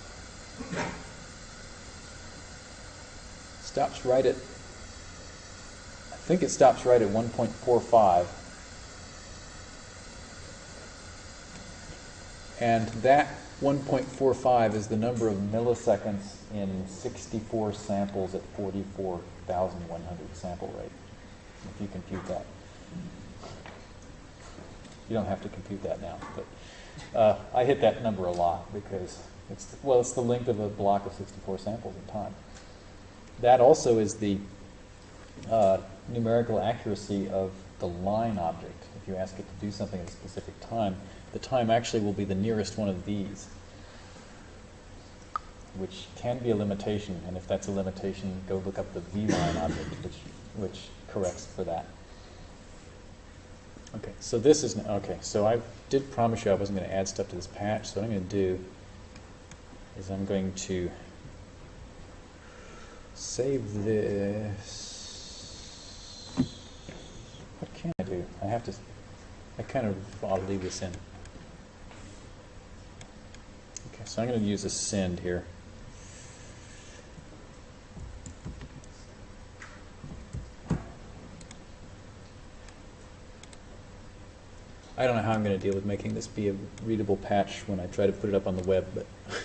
Stops right at, think it stops right at 1.45. And that 1.45 is the number of milliseconds in 64 samples at 44,100 sample rate, if you compute that. You don't have to compute that now, but uh, I hit that number a lot because it's, well, it's the length of a block of 64 samples in time. That also is the uh, numerical accuracy of the line object. If you ask it to do something at a specific time, the time actually will be the nearest one of these, which can be a limitation. And if that's a limitation, go look up the V-line object, which, which corrects for that. Okay, so this is, okay, so I did promise you I wasn't going to add stuff to this patch, so what I'm going to do is I'm going to save this. What can I do? I have to I kind of I'll leave this in. Okay, so I'm going to use a send here. I don't know how I'm going to deal with making this be a readable patch when I try to put it up on the web, but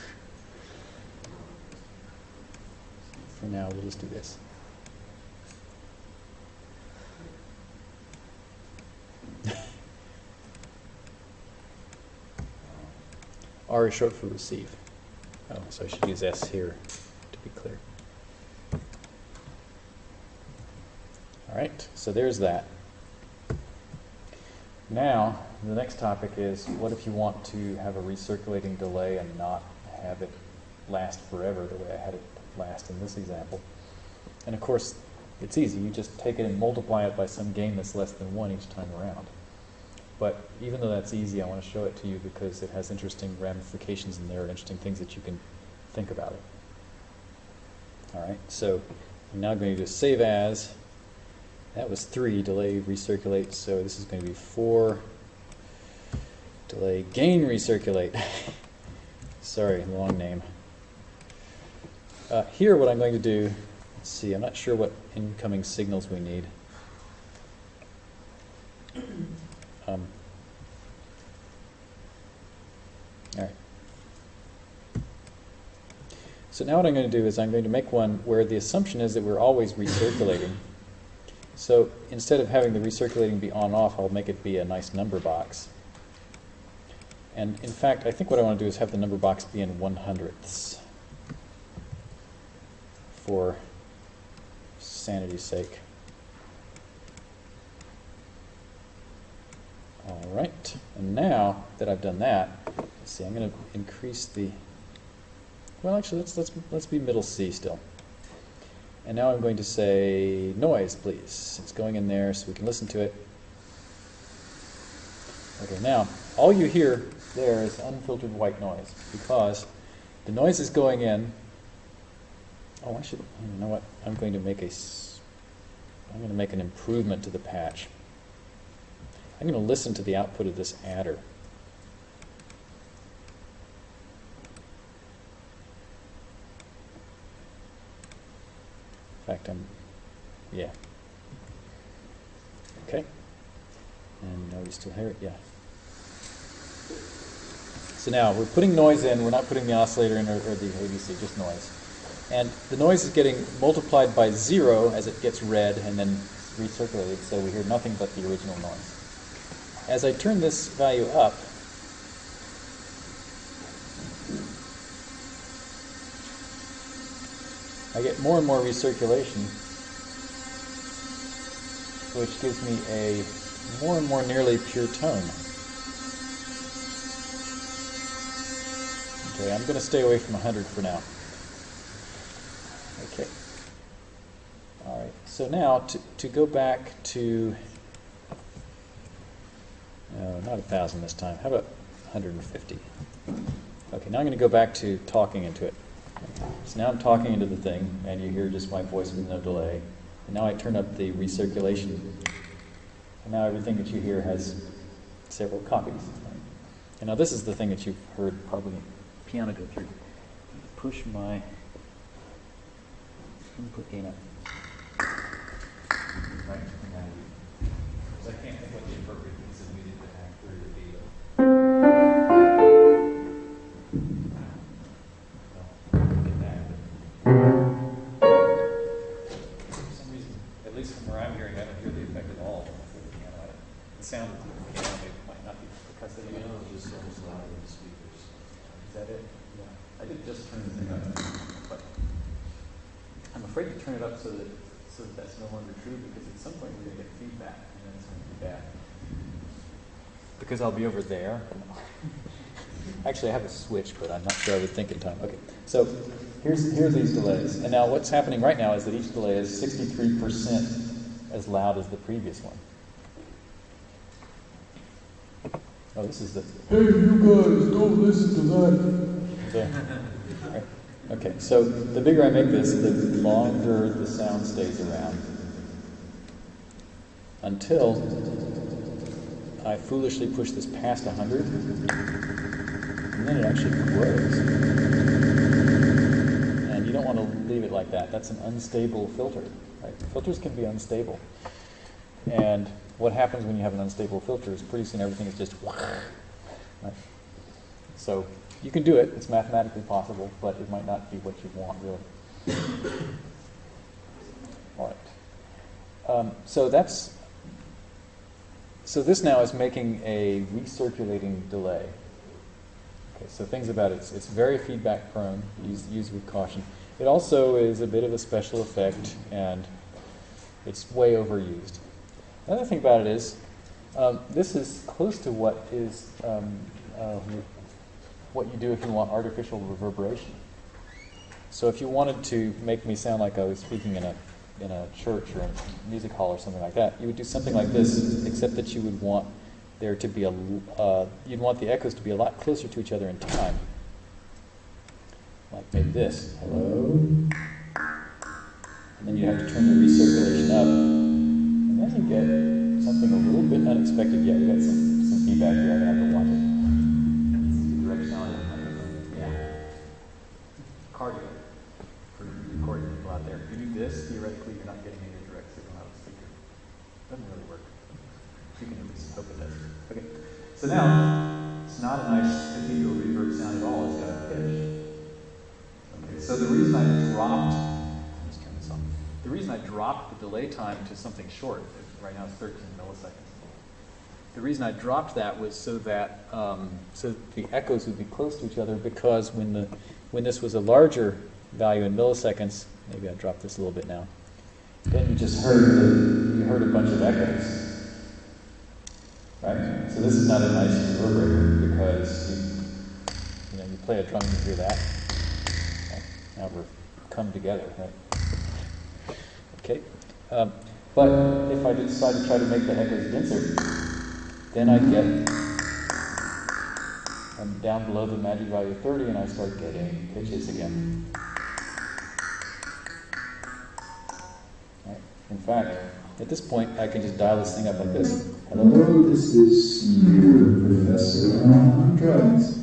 for now we'll just do this. R is short for receive. Oh, so I should use S here to be clear. All right, so there's that. Now, the next topic is what if you want to have a recirculating delay and not have it last forever the way I had it last in this example? And of course, it's easy. You just take it and multiply it by some gain that's less than 1 each time around. But even though that's easy, I want to show it to you because it has interesting ramifications in there, are interesting things that you can think about it. All right, so I'm now going to save as. That was 3, delay recirculate, so this is going to be 4, delay gain recirculate. Sorry, long name. Uh, here what I'm going to do, let's see, I'm not sure what incoming signals we need. Um, all right. So now what I'm going to do is I'm going to make one where the assumption is that we're always recirculating. So instead of having the recirculating be on-off, I'll make it be a nice number box. And in fact, I think what I want to do is have the number box be in one hundredths for sanity's sake. All right, and now that I've done that, let's see, I'm going to increase the, well, actually, let's, let's, let's be middle C still. And now I'm going to say noise, please. It's going in there so we can listen to it. Okay, now, all you hear there is unfiltered white noise because the noise is going in. Oh, I should, you know what? I'm going to make a, I'm going to make an improvement to the patch. I'm going to listen to the output of this adder. In fact, I'm, yeah. Okay. And now we still hear it, Yeah. So now we're putting noise in, we're not putting the oscillator in or, or the ABC, just noise. And the noise is getting multiplied by zero as it gets read and then recirculated, so we hear nothing but the original noise. As I turn this value up, I get more and more recirculation, which gives me a more and more nearly pure tone. Okay, I'm going to stay away from 100 for now. Okay. All right, so now to, to go back to, no, not a 1,000 this time. How about 150? Okay, now I'm going to go back to talking into it. So now I'm talking into the thing, and you hear just my voice with no delay. And now I turn up the recirculation. And now everything that you hear has several copies. And now this is the thing that you've heard probably piano go through. Push my input gain up. Right. I'll be over there. Actually, I have a switch, but I'm not sure I would think in time. Okay, so here's, here are these delays. And now what's happening right now is that each delay is 63% as loud as the previous one. Oh, this is the, Hey, you guys, don't listen to that. right. Okay, so the bigger I make this, the longer the sound stays around. Until I foolishly push this past 100, and then it actually grows. And you don't want to leave it like that. That's an unstable filter. Right? Filters can be unstable. And what happens when you have an unstable filter is pretty soon everything is just right? So you can do it. It's mathematically possible, but it might not be what you want, really. All right. Um, so that's so this now is making a recirculating delay. Okay, so things about it, it's, it's very feedback prone, use, use with caution. It also is a bit of a special effect and it's way overused. Another thing about it is, um, this is close to what is um, uh, what you do if you want artificial reverberation. So if you wanted to make me sound like I was speaking in a in a church or a music hall or something like that, you would do something like this, except that you would want there to be a uh, you'd want the echoes to be a lot closer to each other in time. Like maybe this. Hello. And then you have to turn the recirculation up. And then you get something a little bit unexpected. Yeah, you got some, some feedback here. I'm gonna have to watch it. Directionality. Yeah. Cardio this, theoretically, you're not getting any direct signal out of the speaker. Doesn't really work. You can at least hope it does. Okay. So now, it's not a nice cathedral reverb sound at all. It's got a pitch. Okay. So the reason I dropped, let's turn this on. The reason I dropped the delay time to something short, right now it's 13 milliseconds. The reason I dropped that was so that um, so the echoes would be close to each other because when the when this was a larger value in milliseconds, maybe I drop this a little bit now. Then you just heard you heard a bunch of echoes. Right? So this is not a nice reverberator because you, you know you play a drum and you hear that. Okay. Now we're come together, right? Okay. Um, but if I decide to try to make the echoes denser, then I get I'm down below the magic value of 30 and I start getting pitches again. In fact, at this point, I can just dial this thing up like this. Hello? Hello, this is your professor on drugs.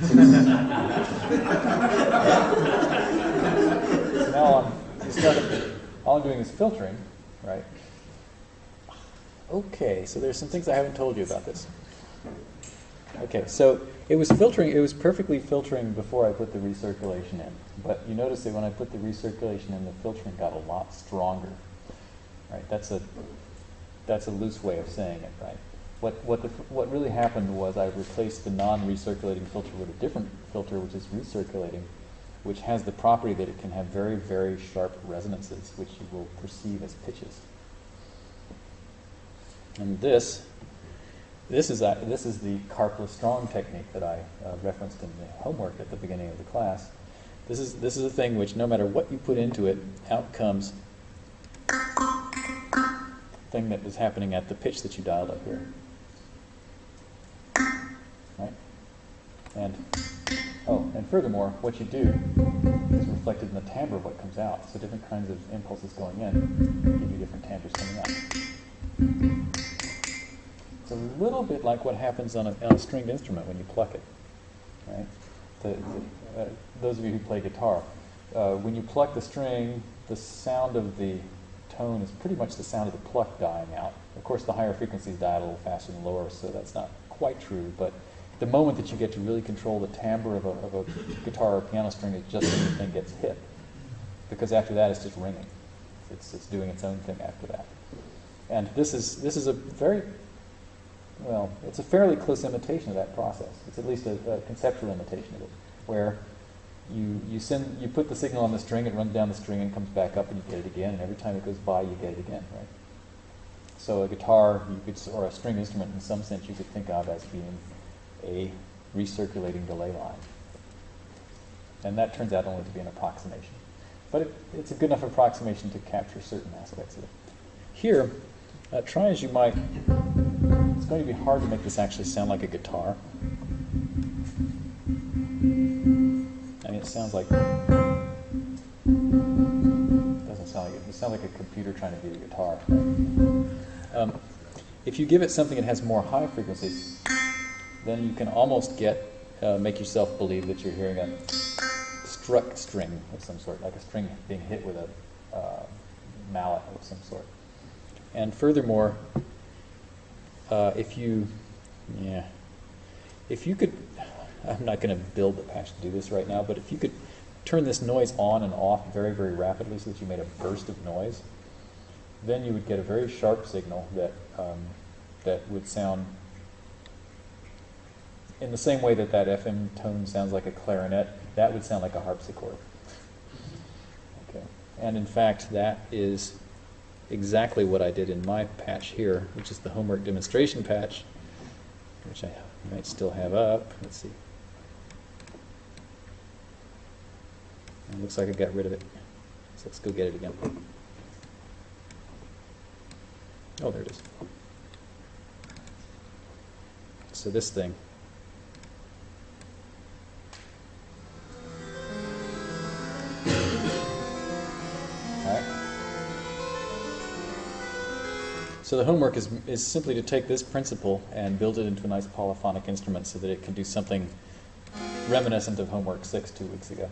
So now um, I'm, instead of, all I'm doing is filtering, right? Okay, so there's some things I haven't told you about this. Okay, so it was filtering, it was perfectly filtering before I put the recirculation in. But you notice that when I put the recirculation in, the filtering got a lot stronger. Right? That's a that's a loose way of saying it, right? What what the what really happened was I replaced the non-recirculating filter with a different filter which is recirculating, which has the property that it can have very, very sharp resonances, which you will perceive as pitches. And this this is, a, this is the Karplus Strong technique that I uh, referenced in the homework at the beginning of the class. This is, this is a thing which, no matter what you put into it, out comes thing that is happening at the pitch that you dialed up here. Right? And, oh, and furthermore, what you do is reflected in the timbre of what comes out. So different kinds of impulses going in give you different timbres coming out. It's a little bit like what happens on a, on a stringed instrument when you pluck it, right? The, the, uh, those of you who play guitar, uh, when you pluck the string, the sound of the tone is pretty much the sound of the pluck dying out. Of course, the higher frequencies die a little faster than lower, so that's not quite true. But the moment that you get to really control the timbre of a, of a guitar or piano string is just when the thing gets hit, because after that it's just ringing. It's, it's doing its own thing after that. And this is this is a very well, it's a fairly close imitation of that process. It's at least a, a, conceptual imitation of it, where you, you send you put the signal on the string, it runs down the string and comes back up, and you get it again. And every time it goes by, you get it again, right? So a guitar, you could, or a string instrument, in some sense, you could think of as being a recirculating delay line, and that turns out only to be an approximation. But it, it's a good enough approximation to capture certain aspects of it. Here, uh, try as you might, it's going to be hard to make this actually sound like a guitar. It sounds like, it doesn't sound like it, it sounds like a computer trying to beat a guitar. Um, if you give it something that has more high frequencies, then you can almost get uh, make yourself believe that you're hearing a struck string of some sort, like a string being hit with a uh, mallet of some sort. And furthermore, uh, if you, yeah, if you could, I'm not going to build the patch to do this right now, but if you could turn this noise on and off very, very rapidly so that you made a burst of noise, then you would get a very sharp signal that um, that would sound in the same way that that FM tone sounds like a clarinet. That would sound like a harpsichord. Okay, and in fact, that is exactly what I did in my patch here, which is the homework demonstration patch, which I might still have up. Let's see. It looks like I got rid of it. So let's go get it again. Oh, there it is. So this thing. Alright. So the homework is, is simply to take this principle and build it into a nice polyphonic instrument so that it can do something reminiscent of homework six two weeks ago.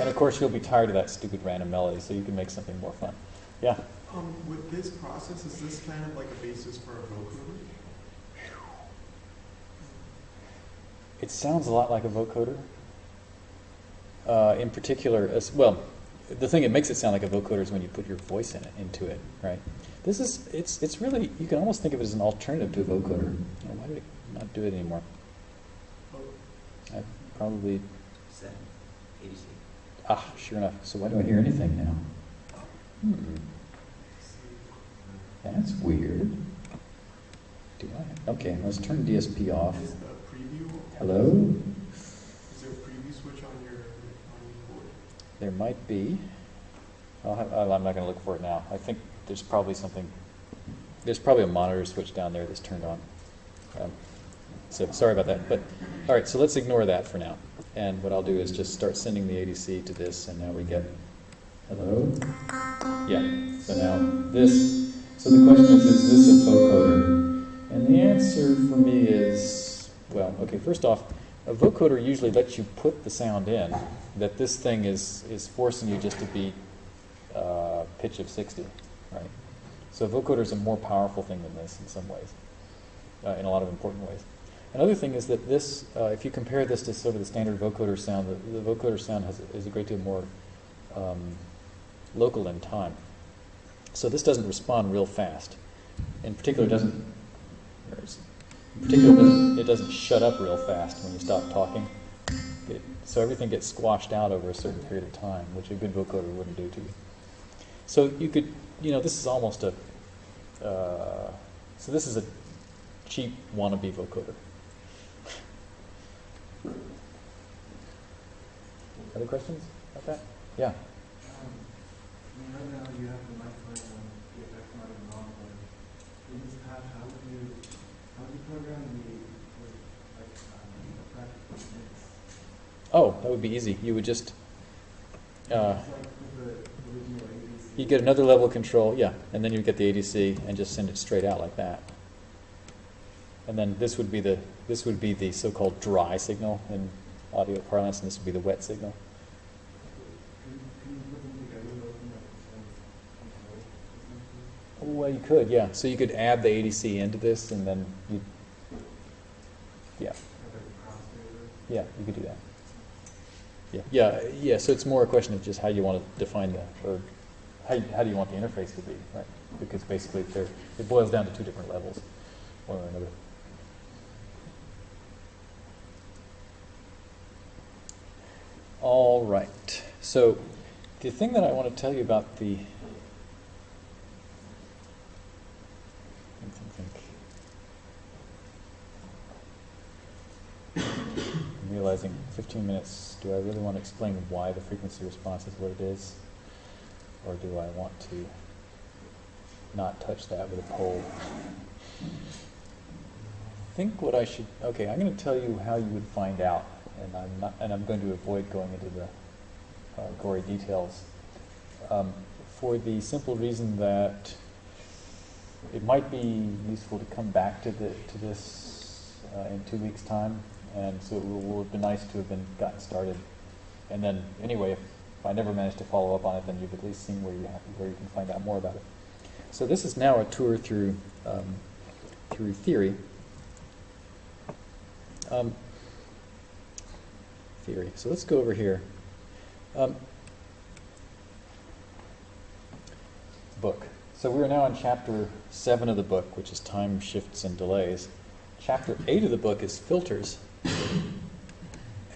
And of course, you'll be tired of that stupid random melody, so you can make something more fun. Yeah? Um, with this process, is this kind of like a basis for a vocoder? It sounds a lot like a vocoder. Uh, in particular, as well, the thing that makes it sound like a vocoder is when you put your voice in it, into it, right? This is, it's, it's really, you can almost think of it as an alternative to a vocoder. Oh, why did it not do it anymore? Oh, I probably. Ah, sure enough. So why do I hear anything now? Hmm, that's weird. Do I? Okay, let's turn DSP off. Is the preview? Hello? Is there a preview switch on your, on your board? There might be. I'll have, I'm not going to look for it now. I think there's probably something. There's probably a monitor switch down there that's turned on. Um, so sorry about that. But all right, so let's ignore that for now. And what I'll do is just start sending the ADC to this, and now we get. Hello. Yeah. So now this. So the question is, is this a vocoder? And the answer for me is, well, okay. First off, a vocoder usually lets you put the sound in that this thing is, is forcing you just to be uh, pitch of 60, right? So vocoder is a more powerful thing than this in some ways, uh, in a lot of important ways. Another thing is that this, uh, if you compare this to sort of the standard vocoder sound, the, the vocoder sound has, is a great deal more um, local in time. So this doesn't respond real fast. In particular, it doesn't, in particular, it doesn't, it doesn't shut up real fast when you stop talking. It, so everything gets squashed out over a certain period of time, which a good vocoder wouldn't do to you. So you could, you know, this is almost a, uh, so this is a cheap wannabe vocoder. Other questions about that? Yeah. Um, now you have the? Oh, that would be easy. You would just, uh, you get another level of control, yeah, and then you get the ADC and just send it straight out like that. And then this would be the this would be the so-called dry signal in audio parlance, and this would be the wet signal. Can you, can you put them together, those in like the same control, essentially? Well, you could, yeah. So you could add the ADC into this, and then you, yeah, yeah, you could do that. Yeah, yeah, yeah. So it's more a question of just how you want to define the, or how, how do you want the interface to be, right? Because basically, it boils down to two different levels, one or another. All right. So the thing that I want to tell you about the Think, think, think. I'm realizing 15 minutes. Do I really want to explain why the frequency response is what it is? Or do I want to not touch that with a pole? I think what I should, okay, I'm going to tell you how you would find out, and I'm not, and I'm going to avoid going into the uh, gory details. Um, for the simple reason that it might be useful to come back to the, to this uh, in two weeks' time, and so it will have been nice to have been gotten started. And then, anyway, if I never managed to follow up on it, then you've at least seen where you have, where you can find out more about it. So this is now a tour through um, through theory. Um, theory. So let's go over here. Um, book. So we are now in chapter seven of the book, which is time shifts and delays. Chapter eight of the book is filters.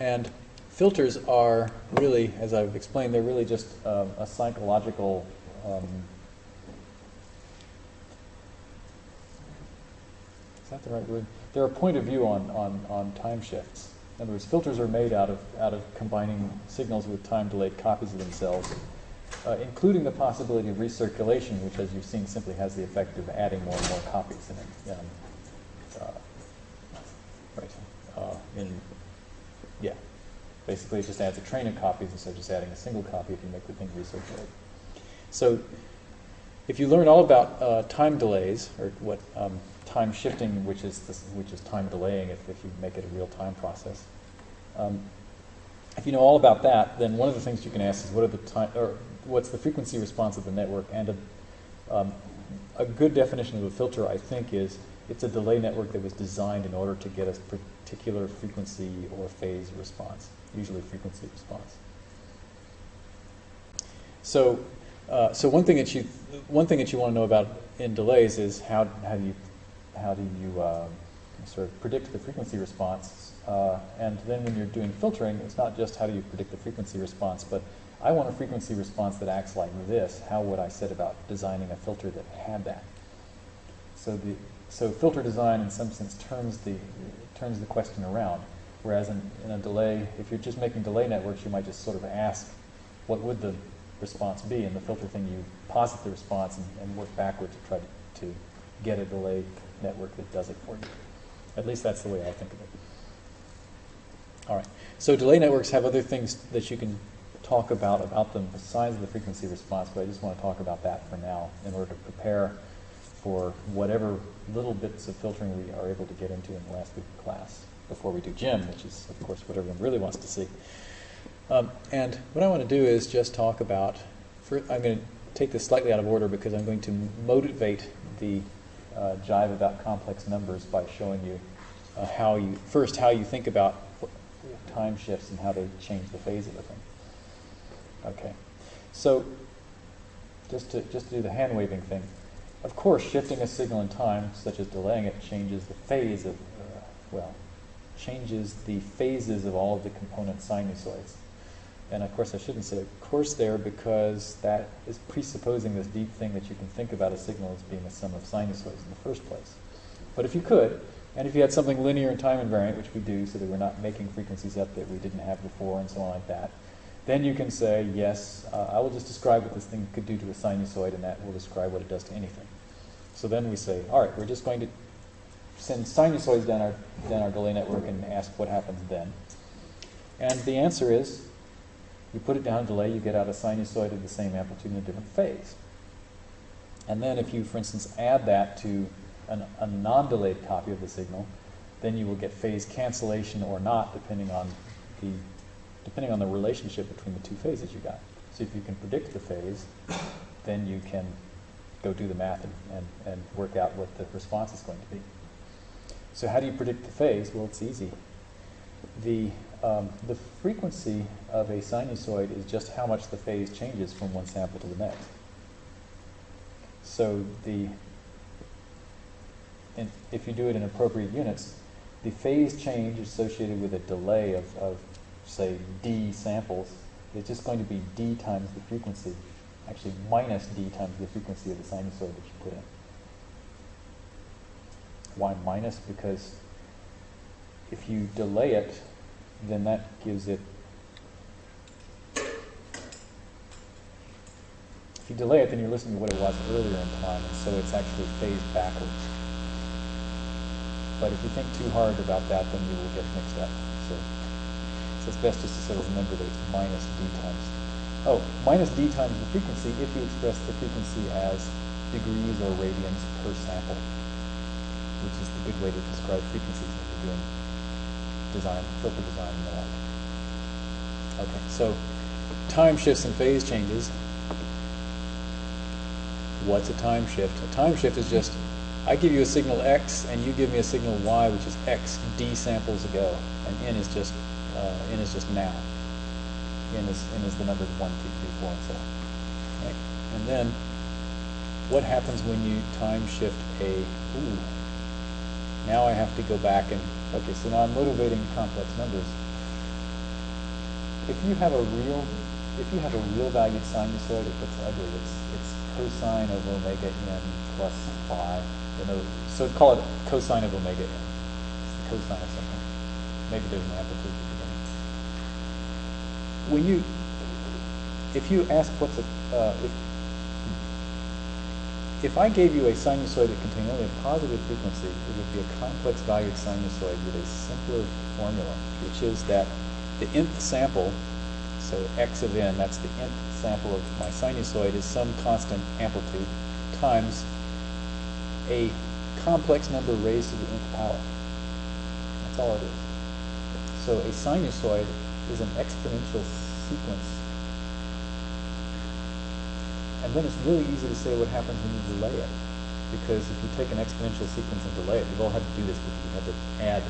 And filters are really, as I've explained, they're really just um, a psychological um, is that the right word? They're a point of view on, on, on time shifts. In other words, filters are made out of, out of combining signals with time delayed copies of themselves, uh, including the possibility of recirculation, which, as you've seen, simply has the effect of adding more and more copies in it. Um, uh, right. Uh, in, yeah. Basically, it just adds a train of copies instead of just adding a single copy if you make the thing recirculate. So, if you learn all about uh, time delays, or what um, time shifting, which is this, which is time delaying, if, if you make it a real time process. Um, if you know all about that, then one of the things you can ask is what are the time, or what's the frequency response of the network? And a, um, a good definition of a filter, I think, is it's a delay network that was designed in order to get a particular frequency or phase response, usually frequency response. So, uh, so one thing that you one thing that you want to know about in delays is how how do you how do you uh, sort of predict the frequency response? Uh, and then when you're doing filtering, it's not just how do you predict the frequency response, but I want a frequency response that acts like this. How would I set about designing a filter that had that? So the so filter design, in some sense, turns the turns the question around. Whereas in, in a delay, if you're just making delay networks, you might just sort of ask, what would the response be? And the filter thing, you posit the response and, and work backward to try to, to get a delay network that does it for you. At least that's the way I think of it. All right. So delay networks have other things that you can talk about about them besides the frequency response, but I just want to talk about that for now in order to prepare for whatever little bits of filtering we are able to get into in the last week of class before we do GEM, which is, of course, what everyone really wants to see. Um, and what I want to do is just talk about, for, I'm going to take this slightly out of order because I'm going to motivate the uh, jive about complex numbers by showing you uh, how you, first, how you think about time shifts and how they change the phase of a thing. Okay, so just to, just to do the hand waving thing, of course, shifting a signal in time, such as delaying it, changes the phase of, uh, well, changes the phases of all of the component sinusoids. And of course, I shouldn't say of course there because that is presupposing this deep thing that you can think about a signal as being a sum of sinusoids in the first place. But if you could, and if you had something linear and time invariant, which we do, so that we're not making frequencies up that we didn't have before and so on like that, then you can say, yes, uh, I will just describe what this thing could do to a sinusoid, and that will describe what it does to anything. So then we say, all right, we're just going to send sinusoids down our, down our delay network and ask what happens then. And the answer is, you put it down delay, you get out a sinusoid of the same amplitude in a different phase. And then if you, for instance, add that to an, a non-delayed copy of the signal, then you will get phase cancellation or not, depending on the depending on the relationship between the two phases you got. So if you can predict the phase, then you can go do the math and, and, and work out what the response is going to be. So how do you predict the phase? Well, it's easy. The, um, the frequency of a sinusoid is just how much the phase changes from one sample to the next. So the, and if you do it in appropriate units, the phase change associated with a delay of, of say, d samples is just going to be d times the frequency, actually minus d times the frequency of the sinusoid that you put in. Why minus? Because if you delay it, then that gives it, if you delay it, then you're listening to what it was earlier in time, and so it's actually phased backwards. But if you think too hard about that, then you will get mixed up. So, so it's best just to sort of remember that it's minus d times. Oh, minus d times the frequency if you express the frequency as degrees or radians per sample, which is the good way to describe frequencies when you're doing design, filter design and the like. Okay, so time shifts and phase changes. What's a time shift? A time shift is just, I give you a signal X and you give me a signal Y, which is X D samples ago, and N is just, uh, N is just now. N is, N is the numbers one, two, three, four, and so on. Right? And then, what happens when you time shift a, ooh, now I have to go back and, okay, so now I'm motivating complex numbers. If you have a real, if you have a real valued sinusoid, it looks ugly. It's, it's cosine of omega n plus phi. You know, so call it cosine of omega n. It's the cosine of something. Maybe there's an amplitude at the beginning. When you, if you ask what's a, uh, if, if I gave you a sinusoid that contained only a positive frequency, it would be a complex valued sinusoid with a simpler formula, which is that the nth sample, so x of n, that's the nth sample of my sinusoid, is some constant amplitude times a complex number raised to the nth power. That's all it is. So a sinusoid is an exponential sequence and then it's really easy to say what happens when you delay it. Because if you take an exponential sequence and delay it, we've all had to do this because you had to add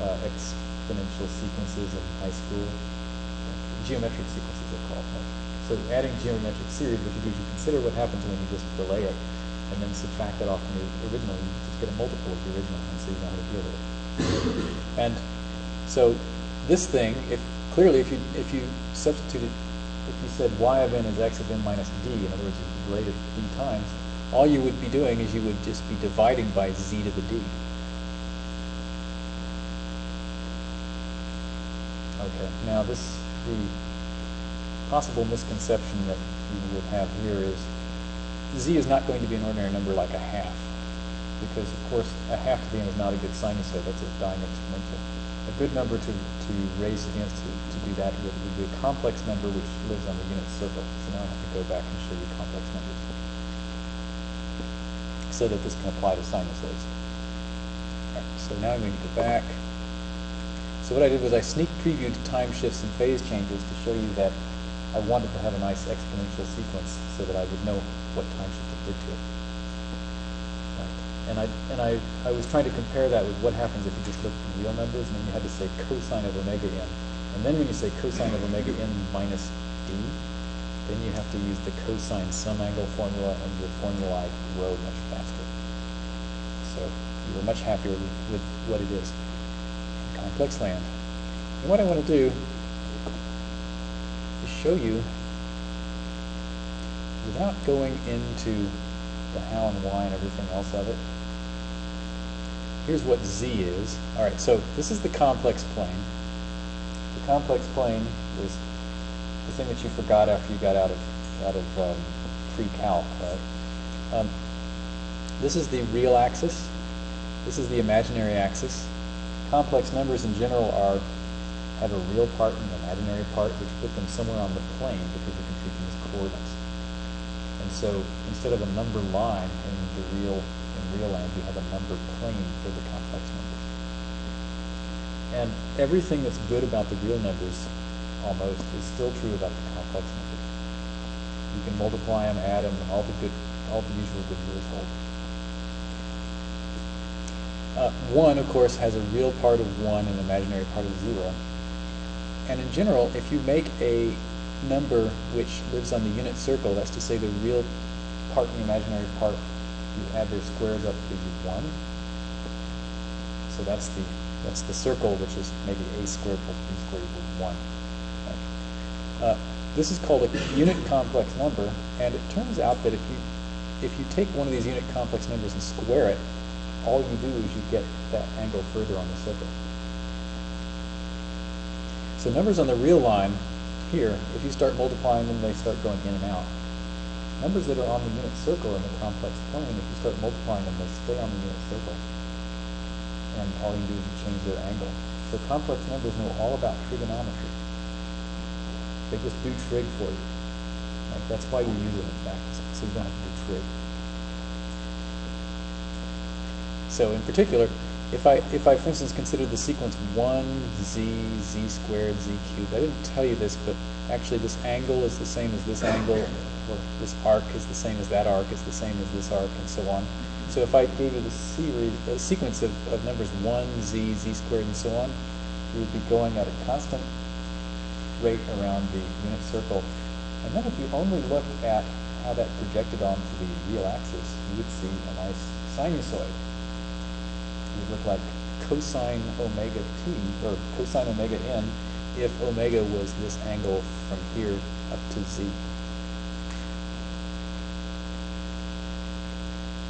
uh, exponential sequences in high school. Geometric sequences are called. Right? So adding geometric series, what you do is you consider what happens when you just delay it and then subtract that off from the original. You just get a multiple of the original and so you know how to deal with it. and so this thing, if clearly if you if you substituted if you said y of n is x of n minus d, in other words, you relate it d times, all you would be doing is you would just be dividing by z to the d. Okay, now this, the possible misconception that you would have here is z is not going to be an ordinary number like a half, because of course a half to the n is not a good sinusoid, that's a dying exponential a good number to, to raise against do that with a complex number which lives on the unit circle. So now I have to go back and show you complex numbers so that this can apply to sinusoids. Right, so now I'm going to go back. So what I did was I sneak previewed time shifts and phase changes to show you that I wanted to have a nice exponential sequence so that I would know what time shift it did to it. And I and I, I was trying to compare that with what happens if you just look at the real numbers and then you had to say cosine of omega n. And then when you say cosine of omega n minus d, then you have to use the cosine sum angle formula and your formulae grow much faster. So you are much happier with, with what it is in complex land. And what I want to do is show you without going into the how and why and everything else of it, here's what Z is. All right, so this is the complex plane. Complex plane is the thing that you forgot after you got out of out of um, pre-calc, right? Um, this is the real axis. This is the imaginary axis. Complex numbers in general are have a real part and an imaginary part, which put them somewhere on the plane because you can treat them as coordinates. And so instead of a number line in the real in real land, you have a number plane for the complex numbers. And everything that's good about the real numbers, almost, is still true about the complex numbers. You can multiply them, add them, all the good, all the usual good rules hold. Uh, one, of course, has a real part of one and an imaginary part of zero. And in general, if you make a number which lives on the unit circle, that's to say the real part and the imaginary part you add their squares up gives you one. So that's the that's the circle, which is maybe a squared plus b squared equals one. Right? Uh, this is called a unit complex number, and it turns out that if you if you take one of these unit complex numbers and square it, all you do is you get that angle further on the circle. So numbers on the real line here, if you start multiplying them, they start going in and out. Numbers that are on the unit circle in the complex plane, if you start multiplying them, they stay on the unit circle. And all you do is change their angle. So complex numbers know all about trigonometry. They just do trig for you. Like that's why you use it fact, so you don't have to do trig. So in particular, if I, if I, for instance, consider the sequence 1, z, z squared, z cubed, I didn't tell you this, but actually this angle is the same as this angle, or this arc is the same as that arc, is the same as this arc, and so on. So if I gave you the series, a sequence of, of numbers 1, z, z squared, and so on, you would be going at a constant rate around the unit circle. And then if you only look at how that projected onto the real axis, you would see a nice sinusoid. It would look like cosine omega t, or cosine omega n, if omega was this angle from here up to z.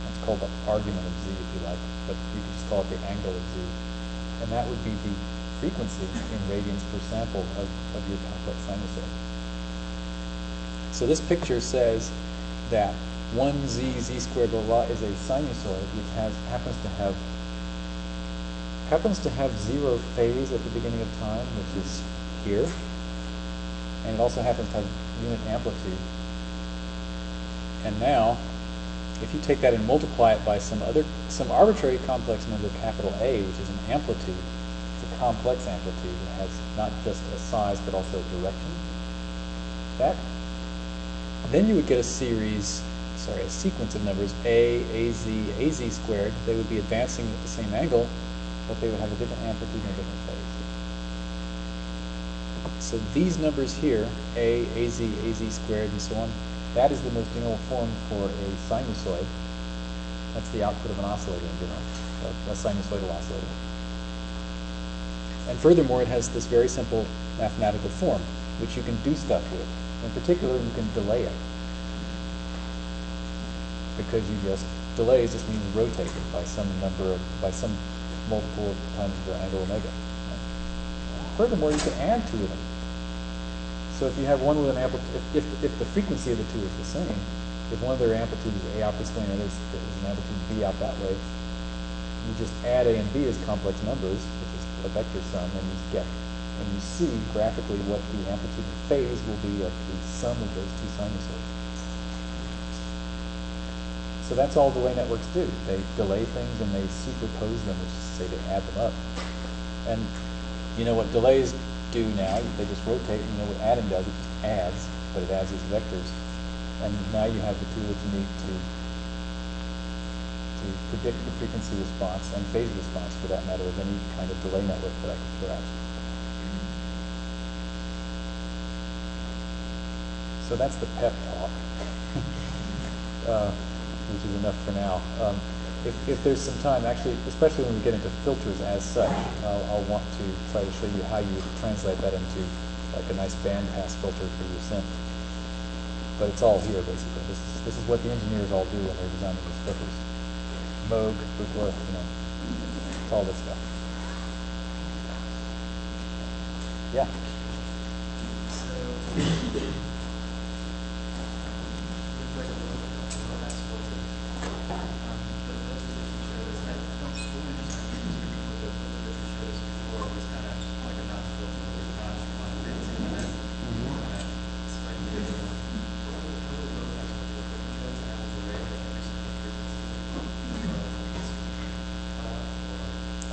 That's called the argument of z, if you like, but you could just call it the angle of z. And that would be the frequency in radians per sample of, of your complex sinusoid. So this picture says that 1z, z squared, blah, blah, is a sinusoid which has, happens to have happens to have zero phase at the beginning of time, which is here, and it also happens to have unit amplitude. And now, if you take that and multiply it by some other, some arbitrary complex number, capital A, which is an amplitude, it's a complex amplitude, that has not just a size but also a direction. That, then you would get a series, sorry, a sequence of numbers A, AZ, AZ squared. They would be advancing at the same angle, but they would have a different amplitude and a different phase. So these numbers here, A, AZ, AZ squared, and so on, that is the most general form for a sinusoid. That's the output of an oscillator in general, a, a sinusoidal oscillator. And furthermore, it has this very simple mathematical form, which you can do stuff with. In particular, you can delay it. Because you just, delays just means rotate it by some number of, by some multiple times the angle omega. Furthermore, you can add two of them. So if you have one with an amplitude, if, if, if the frequency of the two is the same, if one of their amplitudes is A out this way and the other is, an amplitude B out that way, you just add A and B as complex numbers, which is a vector sum, and you get, and you see graphically what the amplitude and phase will be of the sum of those two sinusoids. So that's all delay networks do. They delay things and they superpose them, which is to say they add them up. And you know what delays do now? They just rotate. You know what adding does? It just adds, but it adds these vectors. And now you have the tool that you need to to predict the frequency response and phase response, for that matter, of any kind of delay network that I can throw at you. So that's the pep talk. uh, which is enough for now. Um, if, if there's some time, actually, especially when we get into filters as such, I'll, I'll want to try to show you how you translate that into like a nice bandpass filter for your synth. But it's all here, basically. This is, this is what the engineers all do when they're designing these filters. Moog, Buchla, you know, it's all this stuff. Yeah.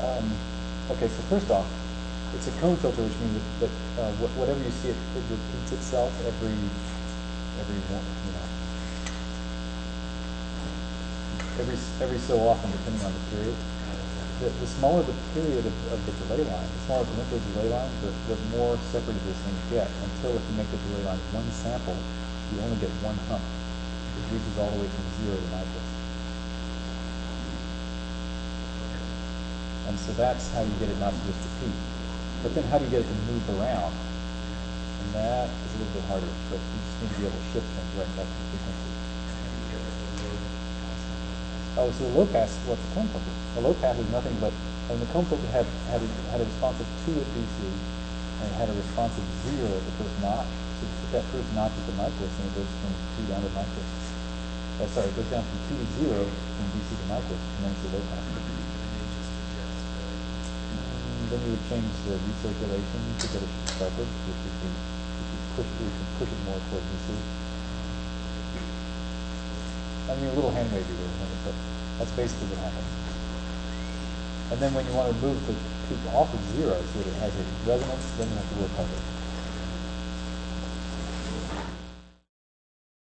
Um, okay, so first off, it's a comb filter, which means that, that uh, wh- whatever you see, it, it repeats itself every every one, you know, every every so often, depending on the period. The, the smaller the period of, of the delay line, the smaller the length of the delay line, the, the more separated this thing get. Until if you make the delay line one sample, you only get one hump. It reaches all the way from zero to Nyquist. And so that's how you get it not to just repeat. But then how do you get it to move around? And that is a little bit harder, but you just need to be able to shift things right back to the frequency. Oh, so the low pass, what's the comb filter? The low pass is nothing but, and the comb filter had, had, a- had a response of two at DC, and it had a response of zero at the first notch. So if that first notch at the Nyquist, and it goes from two down to Nyquist. Uh, sorry, it goes down from two to zero from DC to Nyquist, and then it's a low pass. Then you would change the recirculation to get it sharper, which would be, would push, which would push it more toward DC. I mean, a little hand wavy there, but that's basically what happens. And then when you wanna move the peak off of zero, so that it has a resonance, then you have to work harder.